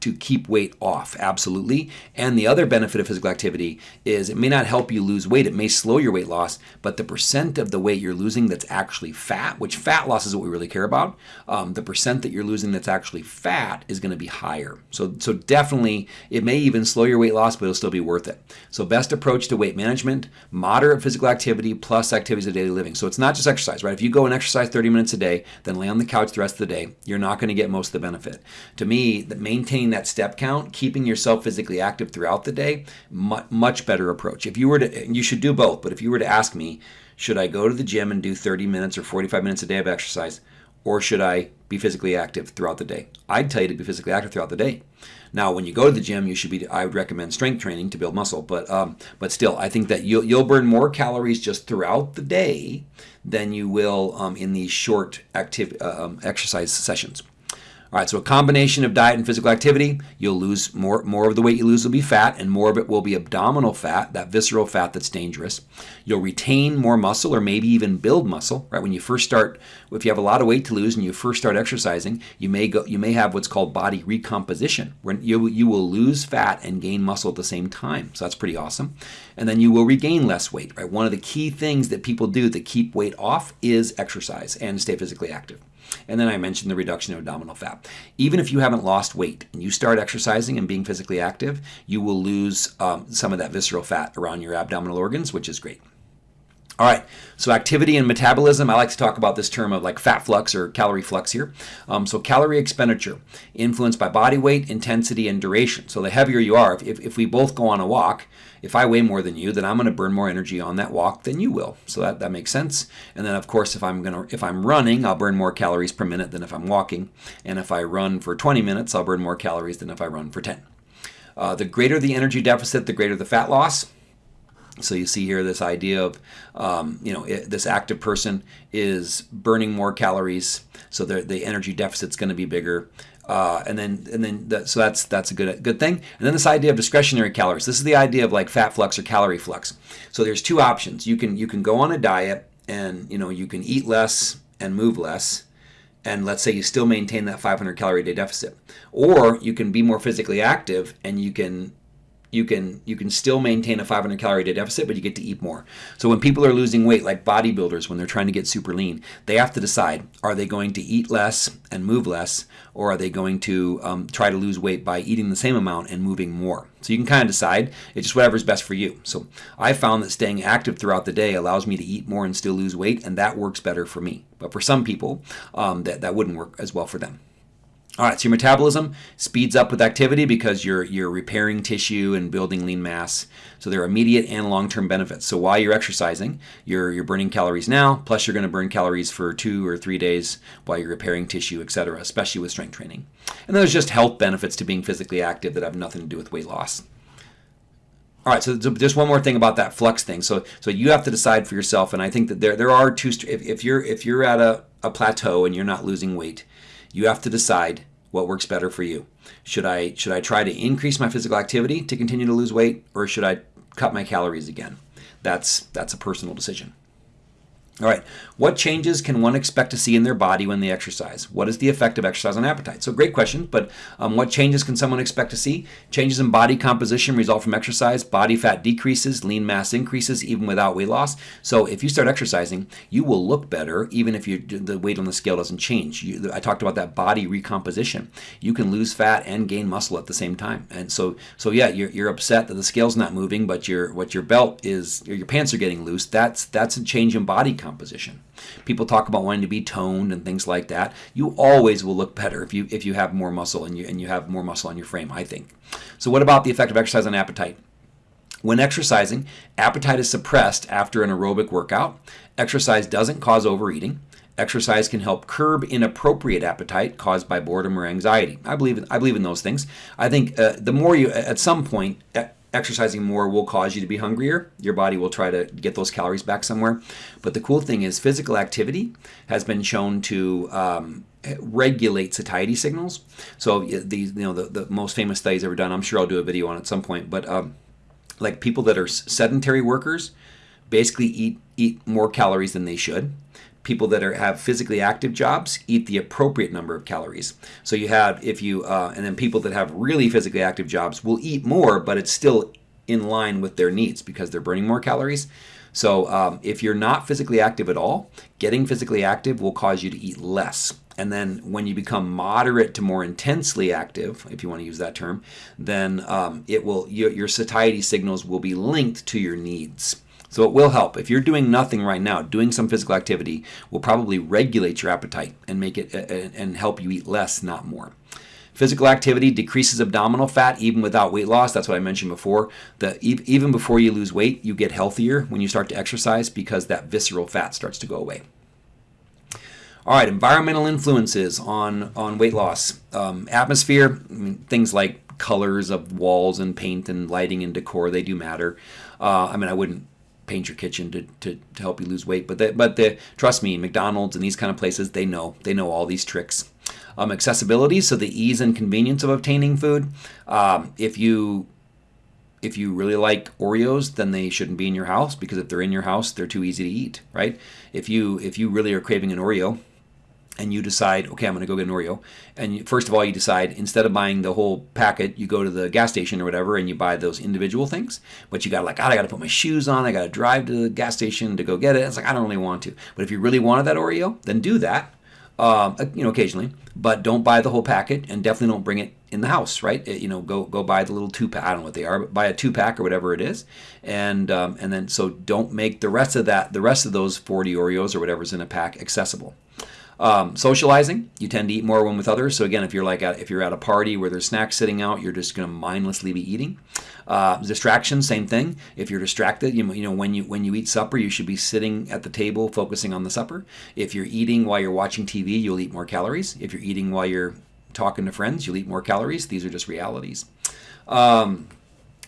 to keep weight off, absolutely. And the other benefit of physical activity is it may not help you lose weight, it may slow your weight loss, but the percent of the weight you're losing that's actually fat, which fat loss is what we really care about, um, the percent that you're losing that's actually fat is going to be higher. So, so definitely, it may even slow your weight loss, but it'll still be worth it. So, best approach to weight management, moderate physical activity plus activities of daily living. So, it's not just exercise, right? If you go and exercise 30 minutes a day, then lay on the couch the rest of the day, you're not going to get most of the benefit. To me, that maintaining that step count, keeping yourself physically active throughout the day, much better approach. If you were to, you should do both, but if you were to ask me, should I go to the gym and do 30 minutes or 45 minutes a day of exercise, or should I be physically active throughout the day? I'd tell you to be physically active throughout the day. Now, when you go to the gym, you should be. I would recommend strength training to build muscle, but um, but still, I think that you'll you'll burn more calories just throughout the day than you will um, in these short active uh, um, exercise sessions. All right, so a combination of diet and physical activity, you'll lose more more of the weight you lose will be fat and more of it will be abdominal fat, that visceral fat that's dangerous. You'll retain more muscle or maybe even build muscle, right? When you first start if you have a lot of weight to lose and you first start exercising, you may go you may have what's called body recomposition, where you you will lose fat and gain muscle at the same time. So that's pretty awesome. And then you will regain less weight, right? One of the key things that people do to keep weight off is exercise and stay physically active. And then I mentioned the reduction of abdominal fat. Even if you haven't lost weight and you start exercising and being physically active, you will lose um, some of that visceral fat around your abdominal organs, which is great. All right, so activity and metabolism, I like to talk about this term of like fat flux or calorie flux here. Um, so calorie expenditure influenced by body weight, intensity, and duration. So the heavier you are, if, if we both go on a walk, if I weigh more than you, then I'm going to burn more energy on that walk than you will. So that, that makes sense. And then of course, if I'm to if I'm running, I'll burn more calories per minute than if I'm walking. And if I run for 20 minutes, I'll burn more calories than if I run for 10. Uh, the greater the energy deficit, the greater the fat loss. So you see here this idea of, um, you know, it, this active person is burning more calories, so the, the energy deficit's going to be bigger. Uh, and then, and then, the, so that's that's a good good thing. And then this idea of discretionary calories. This is the idea of like fat flux or calorie flux. So there's two options. You can you can go on a diet and you know you can eat less and move less, and let's say you still maintain that 500 calorie day deficit, or you can be more physically active and you can you can you can still maintain a 500 calorie day deficit but you get to eat more. So when people are losing weight like bodybuilders when they're trying to get super lean they have to decide are they going to eat less and move less or are they going to um, try to lose weight by eating the same amount and moving more? So you can kind of decide. It's just whatever's best for you. So i found that staying active throughout the day allows me to eat more and still lose weight and that works better for me. But for some people um, that, that wouldn't work as well for them all right, so your metabolism speeds up with activity because you're you're repairing tissue and building lean mass. So there are immediate and long-term benefits. So while you're exercising, you're you're burning calories now, plus you're going to burn calories for two or three days while you're repairing tissue, etc., especially with strength training. And there's just health benefits to being physically active that have nothing to do with weight loss. All right, so just one more thing about that flux thing. So so you have to decide for yourself, and I think that there there are two. If, if you're if you're at a, a plateau and you're not losing weight, you have to decide what works better for you. Should I should I try to increase my physical activity to continue to lose weight or should I cut my calories again? That's that's a personal decision. All right, what changes can one expect to see in their body when they exercise? What is the effect of exercise on appetite? So, great question, but um, what changes can someone expect to see? Changes in body composition result from exercise. Body fat decreases, lean mass increases even without weight loss. So, if you start exercising, you will look better even if you, the weight on the scale doesn't change. You, I talked about that body recomposition. You can lose fat and gain muscle at the same time. And so, so yeah, you're, you're upset that the scale's not moving, but your what your belt is, your pants are getting loose. That's that's a change in body composition composition. People talk about wanting to be toned and things like that. You always will look better if you if you have more muscle and you and you have more muscle on your frame, I think. So what about the effect of exercise on appetite? When exercising, appetite is suppressed after an aerobic workout. Exercise doesn't cause overeating. Exercise can help curb inappropriate appetite caused by boredom or anxiety. I believe in, I believe in those things. I think uh, the more you, at some point, exercising more will cause you to be hungrier. Your body will try to get those calories back somewhere. But the cool thing is, physical activity has been shown to um, regulate satiety signals. So these, you know, the, the most famous studies ever done. I'm sure I'll do a video on it at some point. But um, like people that are sedentary workers, basically eat eat more calories than they should people that are have physically active jobs eat the appropriate number of calories. So you have if you uh, and then people that have really physically active jobs will eat more, but it's still in line with their needs because they're burning more calories. So um, if you're not physically active at all, getting physically active will cause you to eat less. And then when you become moderate to more intensely active, if you want to use that term, then um, it will your, your satiety signals will be linked to your needs. So it will help. If you're doing nothing right now, doing some physical activity will probably regulate your appetite and make it and help you eat less, not more. Physical activity decreases abdominal fat even without weight loss. That's what I mentioned before. The, even before you lose weight, you get healthier when you start to exercise because that visceral fat starts to go away. All right, environmental influences on, on weight loss. Um, atmosphere, I mean, things like colors of walls and paint and lighting and decor, they do matter. Uh, I mean, I wouldn't paint your kitchen to, to, to help you lose weight. But the, but the, trust me, McDonald's and these kind of places, they know they know all these tricks. Um, accessibility, so the ease and convenience of obtaining food. Um, if you if you really like Oreos, then they shouldn't be in your house because if they're in your house, they're too easy to eat, right? If you if you really are craving an Oreo, and you decide, okay, I'm going to go get an Oreo. And first of all, you decide instead of buying the whole packet, you go to the gas station or whatever, and you buy those individual things. But you got like, God, I got to put my shoes on. I got to drive to the gas station to go get it. It's like I don't really want to. But if you really wanted that Oreo, then do that. Um, uh, you know, occasionally, but don't buy the whole packet, and definitely don't bring it in the house, right? It, you know, go go buy the little two pack. I don't know what they are, but buy a two pack or whatever it is, and um, and then so don't make the rest of that, the rest of those 40 Oreos or whatever's in a pack accessible. Um, socializing, you tend to eat more when with others. So again, if you're like at, if you're at a party where there's snacks sitting out, you're just going to mindlessly be eating. Uh, distraction, same thing. If you're distracted, you, you know when you when you eat supper, you should be sitting at the table focusing on the supper. If you're eating while you're watching TV, you'll eat more calories. If you're eating while you're talking to friends, you'll eat more calories. These are just realities. Um,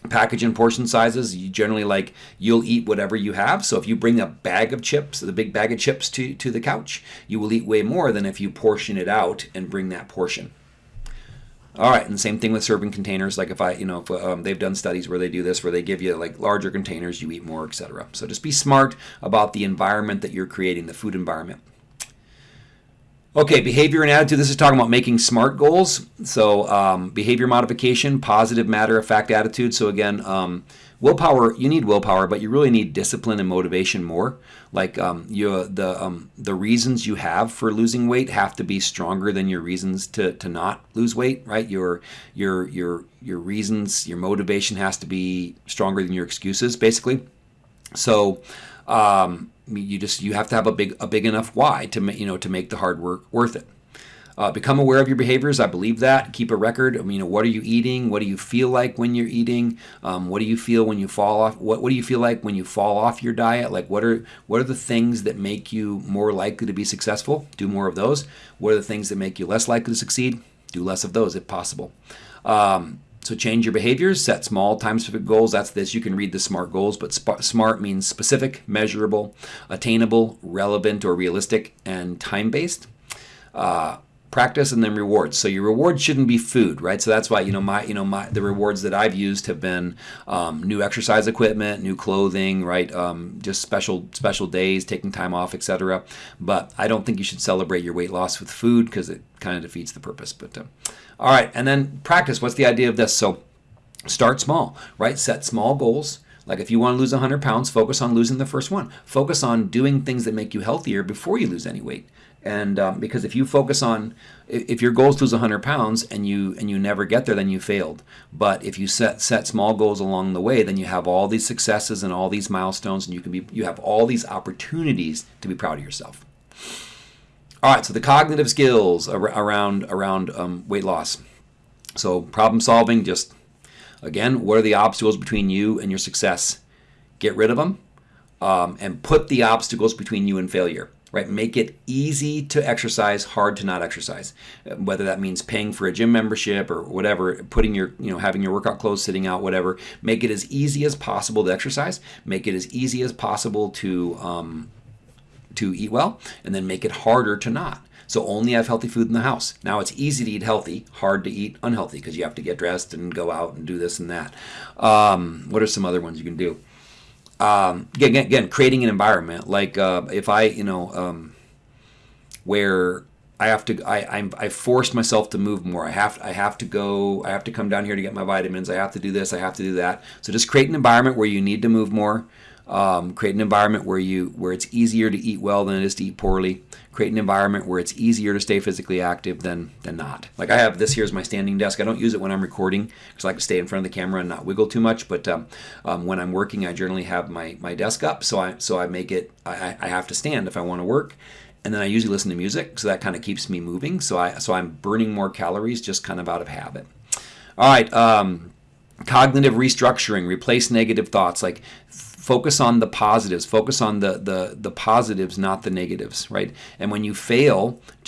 package and portion sizes you generally like you'll eat whatever you have. So if you bring a bag of chips the big bag of chips to, to the couch you will eat way more than if you portion it out and bring that portion. All right and same thing with serving containers. Like if i you know if, um, they've done studies where they do this where they give you like larger containers you eat more etc so just be smart about the environment that you're creating the food environment Okay, behavior and attitude. This is talking about making SMART goals. So, um, behavior modification, positive matter of fact attitude. So, again, um, willpower. You need willpower, but you really need discipline and motivation more. Like um, you, the um, the reasons you have for losing weight have to be stronger than your reasons to, to not lose weight. Right? Your your your your reasons, your motivation has to be stronger than your excuses, basically. So. Um, you just you have to have a big a big enough why to make you know to make the hard work worth it. Uh, become aware of your behaviors. I believe that. Keep a record. I mean, you know, what are you eating? What do you feel like when you're eating? Um, what do you feel when you fall off? What What do you feel like when you fall off your diet? Like, what are what are the things that make you more likely to be successful? Do more of those. What are the things that make you less likely to succeed? Do less of those if possible. Um, so change your behaviors, set small time specific goals. That's this. You can read the SMART goals, but SMART means specific, measurable, attainable, relevant or realistic, and time based. Uh, practice and then rewards. So your rewards shouldn't be food, right? So that's why you know my you know my the rewards that I've used have been um, new exercise equipment, new clothing, right? Um, just special special days, taking time off, etc. But I don't think you should celebrate your weight loss with food because it kind of defeats the purpose. But uh, all right, and then practice. What's the idea of this? So start small, right? Set small goals. Like if you want to lose 100 pounds, focus on losing the first one. Focus on doing things that make you healthier before you lose any weight. And um, because if you focus on, if your goal is to lose 100 pounds and you and you never get there, then you failed. But if you set set small goals along the way, then you have all these successes and all these milestones, and you can be you have all these opportunities to be proud of yourself. All right, so the cognitive skills around around um, weight loss. So problem solving, just again, what are the obstacles between you and your success? Get rid of them, um, and put the obstacles between you and failure. Right, make it easy to exercise, hard to not exercise. Whether that means paying for a gym membership or whatever, putting your, you know, having your workout clothes sitting out, whatever. Make it as easy as possible to exercise. Make it as easy as possible to um, to eat well and then make it harder to not. So only have healthy food in the house. Now it's easy to eat healthy, hard to eat unhealthy because you have to get dressed and go out and do this and that. Um, what are some other ones you can do? Um, again, again, creating an environment like uh, if I, you know, um, where I have to, I, I'm, I forced myself to move more. I have, I have to go, I have to come down here to get my vitamins. I have to do this. I have to do that. So just create an environment where you need to move more. Um, create an environment where you where it's easier to eat well than it is to eat poorly. Create an environment where it's easier to stay physically active than than not. Like I have this here is my standing desk. I don't use it when I'm recording because I like to stay in front of the camera and not wiggle too much. But um, um, when I'm working, I generally have my my desk up, so I so I make it. I, I have to stand if I want to work and then I usually listen to music, so that kind of keeps me moving. So I so I'm burning more calories just kind of out of habit. All right, um, cognitive restructuring, replace negative thoughts. Like focus on the positives focus on the the the positives not the negatives right and when you fail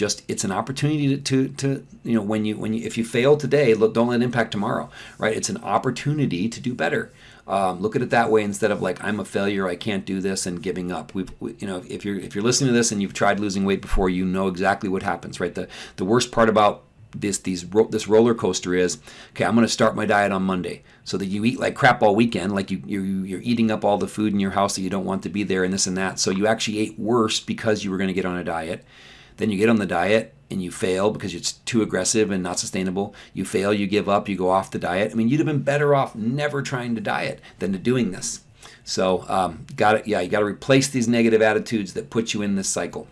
just it's an opportunity to, to, to you know when you when you if you fail today look don't let it impact tomorrow right it's an opportunity to do better Um, look at it that way instead of like I'm a failure, I can't do this, and giving up. We've, we, you know, if you're if you're listening to this and you've tried losing weight before, you know exactly what happens, right? The the worst part about this these this roller coaster is okay i'm going to start my diet on monday. So that you eat like crap all weekend like you you're, you're eating up all the food in your house that you don't want to be there and this and that. So you actually ate worse because you were going to get on a diet. Then you get on the diet and you fail because it's too aggressive and not sustainable. You fail you give up you go off the diet. I mean you'd have been better off never trying to diet than to doing this. So um, got it yeah you got to replace these negative attitudes that put you in this cycle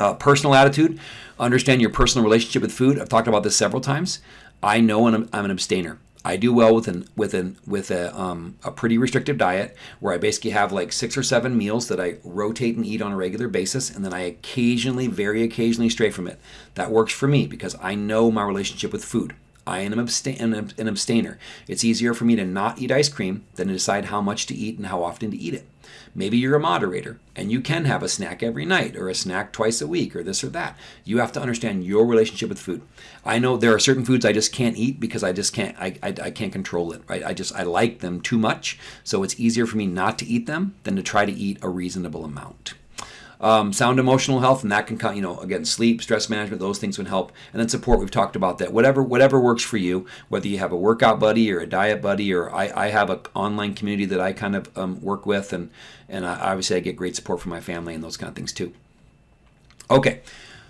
uh, personal attitude, understand your personal relationship with food. I've talked about this several times. I know I'm, I'm an abstainer. I do well with an with an with a um, a pretty restrictive diet where I basically have like six or seven meals that I rotate and eat on a regular basis, and then I occasionally, very occasionally, stray from it. That works for me because I know my relationship with food. I am an, abstain- an abstainer. It's easier for me to not eat ice cream than to decide how much to eat and how often to eat it. Maybe you're a moderator and you can have a snack every night or a snack twice a week or this or that. You have to understand your relationship with food. I know there are certain foods I just can't eat because I just can't I, I, I can't control it. Right? I just I like them too much. So it's easier for me not to eat them than to try to eat a reasonable amount. Um, sound emotional health, and that can, come, you know, again, sleep, stress management, those things would help. And then support, we've talked about that. Whatever, whatever works for you, whether you have a workout buddy or a diet buddy, or I, I have an online community that I kind of um, work with, and and I, obviously I get great support from my family and those kind of things too. Okay,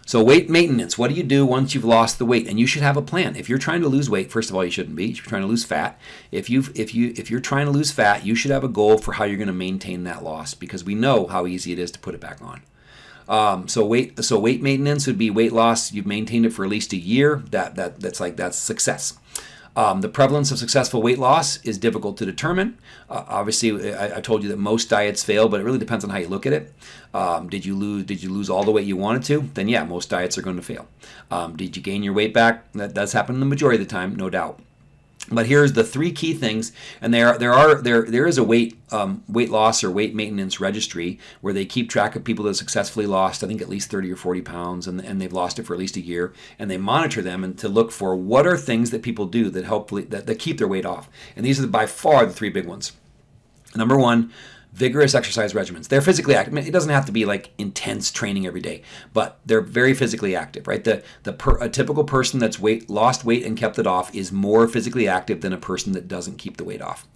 so weight maintenance, what do you do once you've lost the weight? And you should have a plan. If you're trying to lose weight, first of all, you shouldn't be. You're trying to lose fat. If you if you if you're trying to lose fat, you should have a goal for how you're going to maintain that loss because we know how easy it is to put it back on. Um, so weight so weight maintenance would be weight loss. You've maintained it for at least a year. That that that's like that's success. Um, the prevalence of successful weight loss is difficult to determine. Uh, obviously, I, I, told you that most diets fail, but it really depends on how you look at it. Um, did you lose? Did you lose all the weight you wanted to? Then yeah, most diets are going to fail. Um, did you gain your weight back? That does happen the majority of the time, no doubt. But here's the three key things, and there there are there there is a weight um, weight loss or weight maintenance registry where they keep track of people that successfully lost I think at least 30 or 40 pounds, and, and they've lost it for at least a year, and they monitor them and to look for what are things that people do that help that, that keep their weight off, and these are by far the three big ones. Number one, vigorous exercise regimens. They're physically active. it doesn't have to be like intense training every day, but they're very physically active, right? The the per, a typical person that's weight lost weight and kept it off is more physically active than a person that doesn't keep the weight off.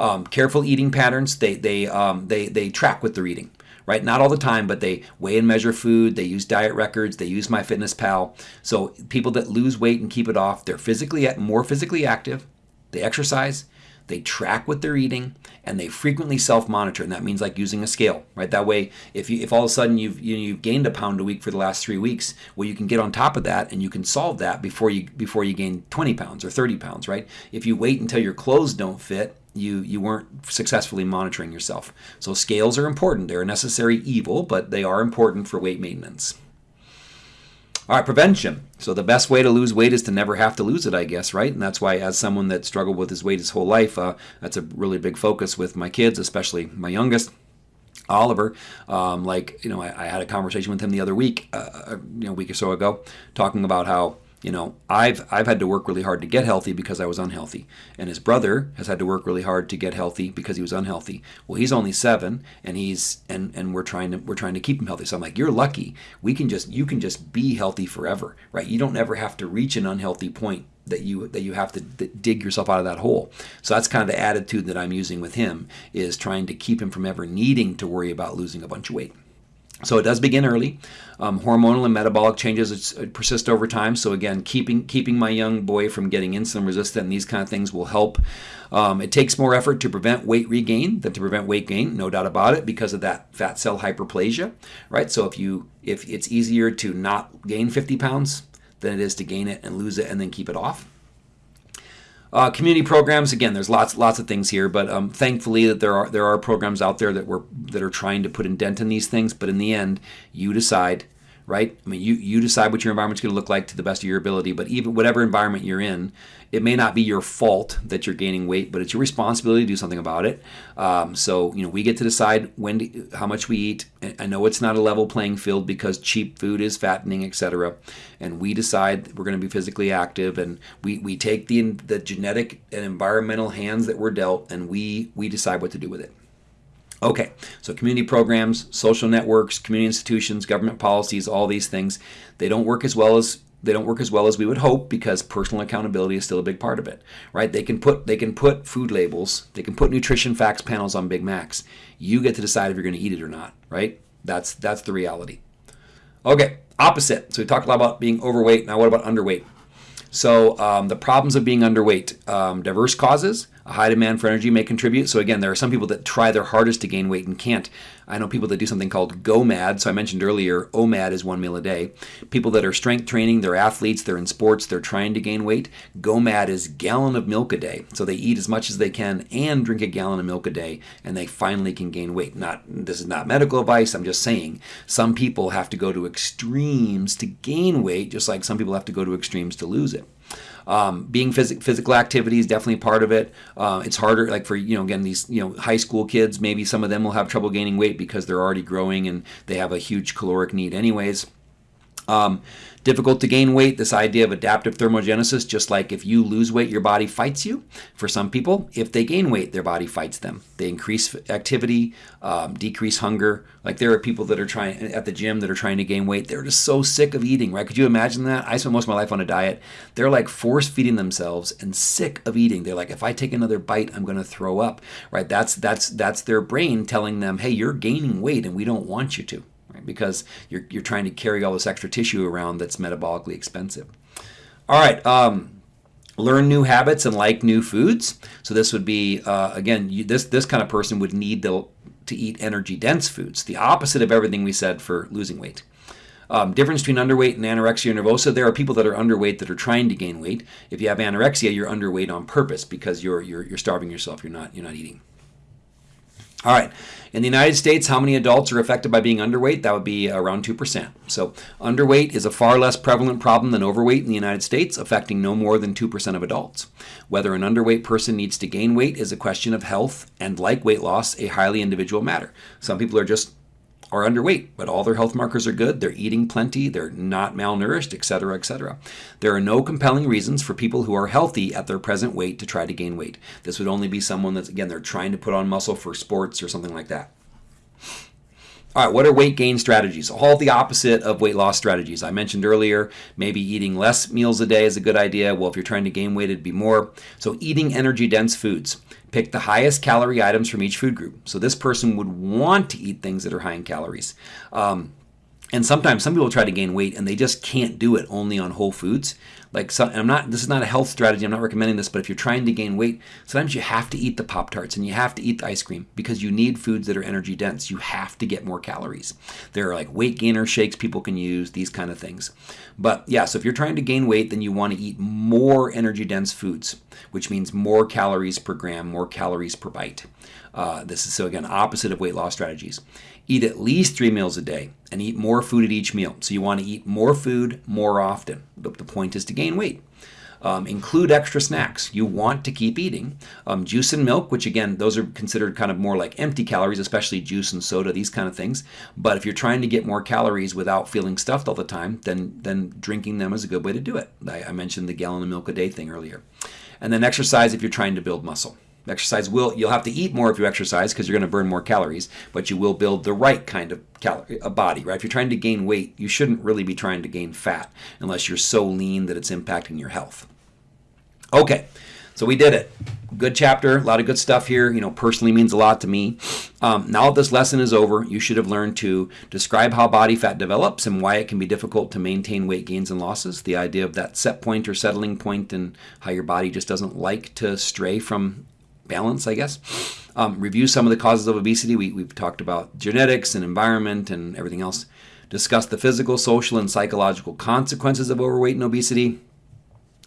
Um, careful eating patterns. They they um, they they track with their eating. Right, not all the time, but they weigh and measure food. They use diet records. They use MyFitnessPal. So people that lose weight and keep it off, they're physically more physically active. They exercise they track what they're eating and they frequently self-monitor and that means like using a scale right? That way if you if all of a sudden you've you know, you've gained a pound a week for the last three weeks well you can get on top of that and you can solve that before you before you gain 20 pounds or 30 pounds right? If you wait until your clothes don't fit you you weren't successfully monitoring yourself. So scales are important. They're a necessary evil but they are important for weight maintenance all right, prevention. So the best way to lose weight is to never have to lose it, I guess, right? And that's why, as someone that struggled with his weight his whole life, uh, that's a really big focus with my kids, especially my youngest. Oliver, um, like you know, I, I, had a conversation with him the other week, uh, uh you know, a week or so ago, talking about how you know, I've I've had to work really hard to get healthy because I was unhealthy, and his brother has had to work really hard to get healthy because he was unhealthy. Well, he's only seven, and he's and and we're trying to we're trying to keep him healthy. So I'm like, you're lucky. We can just you can just be healthy forever, right? You don't ever have to reach an unhealthy point that you that you have to dig yourself out of that hole. So that's kind of the attitude that I'm using with him is trying to keep him from ever needing to worry about losing a bunch of weight. So it does begin early. Um, hormonal and metabolic changes persist over time. So again, keeping keeping my young boy from getting insulin resistant and these kind of things will help. Um, it takes more effort to prevent weight regain than to prevent weight gain, no doubt about it, because of that fat cell hyperplasia, right? So if you if it's easier to not gain 50 pounds than it is to gain it and lose it and then keep it off. Uh, community programs, again, there's lots lots of things here, but um, thankfully that there are there are programs out there that were that are trying to put a dent in these things. But in the end, you decide right? I mean, you, you decide what your environment's going to look like to the best of your ability, but even whatever environment you're in, it may not be your fault that you're gaining weight, but it's your responsibility to do something about it. Um, so, you know, we get to decide when, to, how much we eat. I know it's not a level playing field because cheap food is fattening, etc. And we decide we're going to be physically active, and we, we take the the genetic and environmental hands that we're dealt, and we we decide what to do with it. Okay, so community programs, social networks, community institutions, government policies, all these things, they don't work as well as they don't work as well as we would hope because personal accountability is still a big part of it, right? They can put they can put food labels, they can put nutrition facts panels on Big Macs. You get to decide if you're going to eat it or not, right? That's that's the reality. Okay, opposite. So we talked a lot about being overweight. Now what about underweight? So um, the problems of being underweight, um, diverse causes, a high demand for energy may contribute. So again, there are some people that try their hardest to gain weight and can't. I know people that do something called GOMAD. So I mentioned earlier, OMAD is one meal a day. People that are strength training, they're athletes, they're in sports, they're trying to gain weight. GOMAD is gallon of milk a day. So they eat as much as they can and drink a gallon of milk a day, and they finally can gain weight. Not this is not medical advice. I'm just saying some people have to go to extremes to gain weight, just like some people have to go to extremes to lose it. Um, being phys- physical activity is definitely part of it. Uh, it's harder, like for you know, again, these you know high school kids. Maybe some of them will have trouble gaining weight because they're already growing and they have a huge caloric need, anyways. Um, difficult to gain weight, this idea of adaptive thermogenesis, just like if you lose weight, your body fights you. For some people, if they gain weight, their body fights them. They increase activity, um, decrease hunger. Like there are people that are trying at the gym that are trying to gain weight. They're just so sick of eating, right? Could you imagine that? I spent most of my life on a diet. They're like force feeding themselves and sick of eating. They're like, if I take another bite, I'm going to throw up, right? That's that's that's their brain telling them, hey, you're gaining weight and we don't want you to? Because you're, you're trying to carry all this extra tissue around that's metabolically expensive. All right. Um, learn new habits and like new foods. So this would be uh, again, you, this this kind of person would need to, to eat energy dense foods, the opposite of everything we said for losing weight. Um, difference between underweight and anorexia nervosa. There are people that are underweight that are trying to gain weight. If you have anorexia, you're underweight on purpose because you're you're, you're starving yourself. You're not you're not eating. All right. In the United States, how many adults are affected by being underweight? That would be around 2%. So, underweight is a far less prevalent problem than overweight in the United States, affecting no more than 2% of adults. Whether an underweight person needs to gain weight is a question of health and, like weight loss, a highly individual matter. Some people are just are underweight, but all their health markers are good. They're eating plenty, they're not malnourished, etc., etc. There are no compelling reasons for people who are healthy at their present weight to try to gain weight. This would only be someone that's again they're trying to put on muscle for sports or something like that. All right, what are weight gain strategies? All the opposite of weight loss strategies. I mentioned earlier, maybe eating less meals a day is a good idea. Well, if you're trying to gain weight, it'd be more. So, eating energy dense foods. Pick the highest calorie items from each food group. So, this person would want to eat things that are high in calories. Um, and sometimes some people try to gain weight and they just can't do it only on whole foods. Like so, I'm not this is not a health strategy I'm not recommending this but if you're trying to gain weight sometimes you have to eat the pop tarts and you have to eat the ice cream because you need foods that are energy dense. You have to get more calories. There are like weight gainer shakes people can use these kind of things. But yeah so if you're trying to gain weight then you want to eat more energy dense foods which means more calories per gram more calories per bite. Uh, this is so again opposite of weight loss strategies Eat at least three meals a day and eat more food at each meal. So you want to eat more food more often. The, the point is to gain weight. Um, include extra snacks. You want to keep eating. Um, juice and milk, which again, those are considered kind of more like empty calories, especially juice and soda, these kind of things. But if you're trying to get more calories without feeling stuffed all the time, then, then drinking them is a good way to do it. I, I mentioned the gallon of milk a day thing earlier. And then exercise if you're trying to build muscle. Exercise will you'll have to eat more if you exercise because you're going to burn more calories, but you will build the right kind of calorie a body, right? If you're trying to gain weight, you shouldn't really be trying to gain fat unless you're so lean that it's impacting your health. Okay. So we did it. Good chapter, a lot of good stuff here. You know, personally means a lot to me. Um, now that this lesson is over, you should have learned to describe how body fat develops and why it can be difficult to maintain weight gains and losses. The idea of that set point or settling point and how your body just doesn't like to stray from balance, I guess. Um, review some of the causes of obesity. We, we've talked about genetics and environment and everything else. Discuss the physical, social, and psychological consequences of overweight and obesity.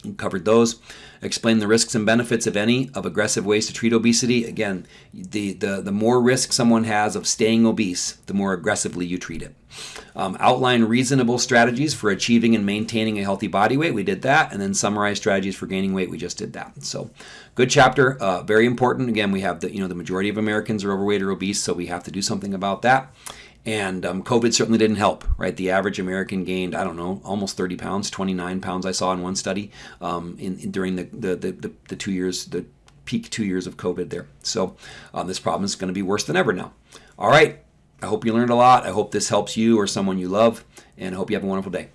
We covered those. Explain the risks and benefits, if any, of aggressive ways to treat obesity. Again, the, the, the more risk someone has of staying obese, the more aggressively you treat it. Um, outline reasonable strategies for achieving and maintaining a healthy body weight. We did that. And then summarize strategies for gaining weight. We just did that. So good chapter. Uh, very important. Again, we have the, you know, the majority of Americans are overweight or obese, so we have to do something about that. And um, COVID certainly didn't help, right? The average American gained, I don't know, almost 30 pounds, 29 pounds I saw in one study um, in, in, during the, the, the, the, two years, the peak two years of COVID there. So um, this problem is going to be worse than ever now. All right. I hope you learned a lot. I hope this helps you or someone you love. And I hope you have a wonderful day.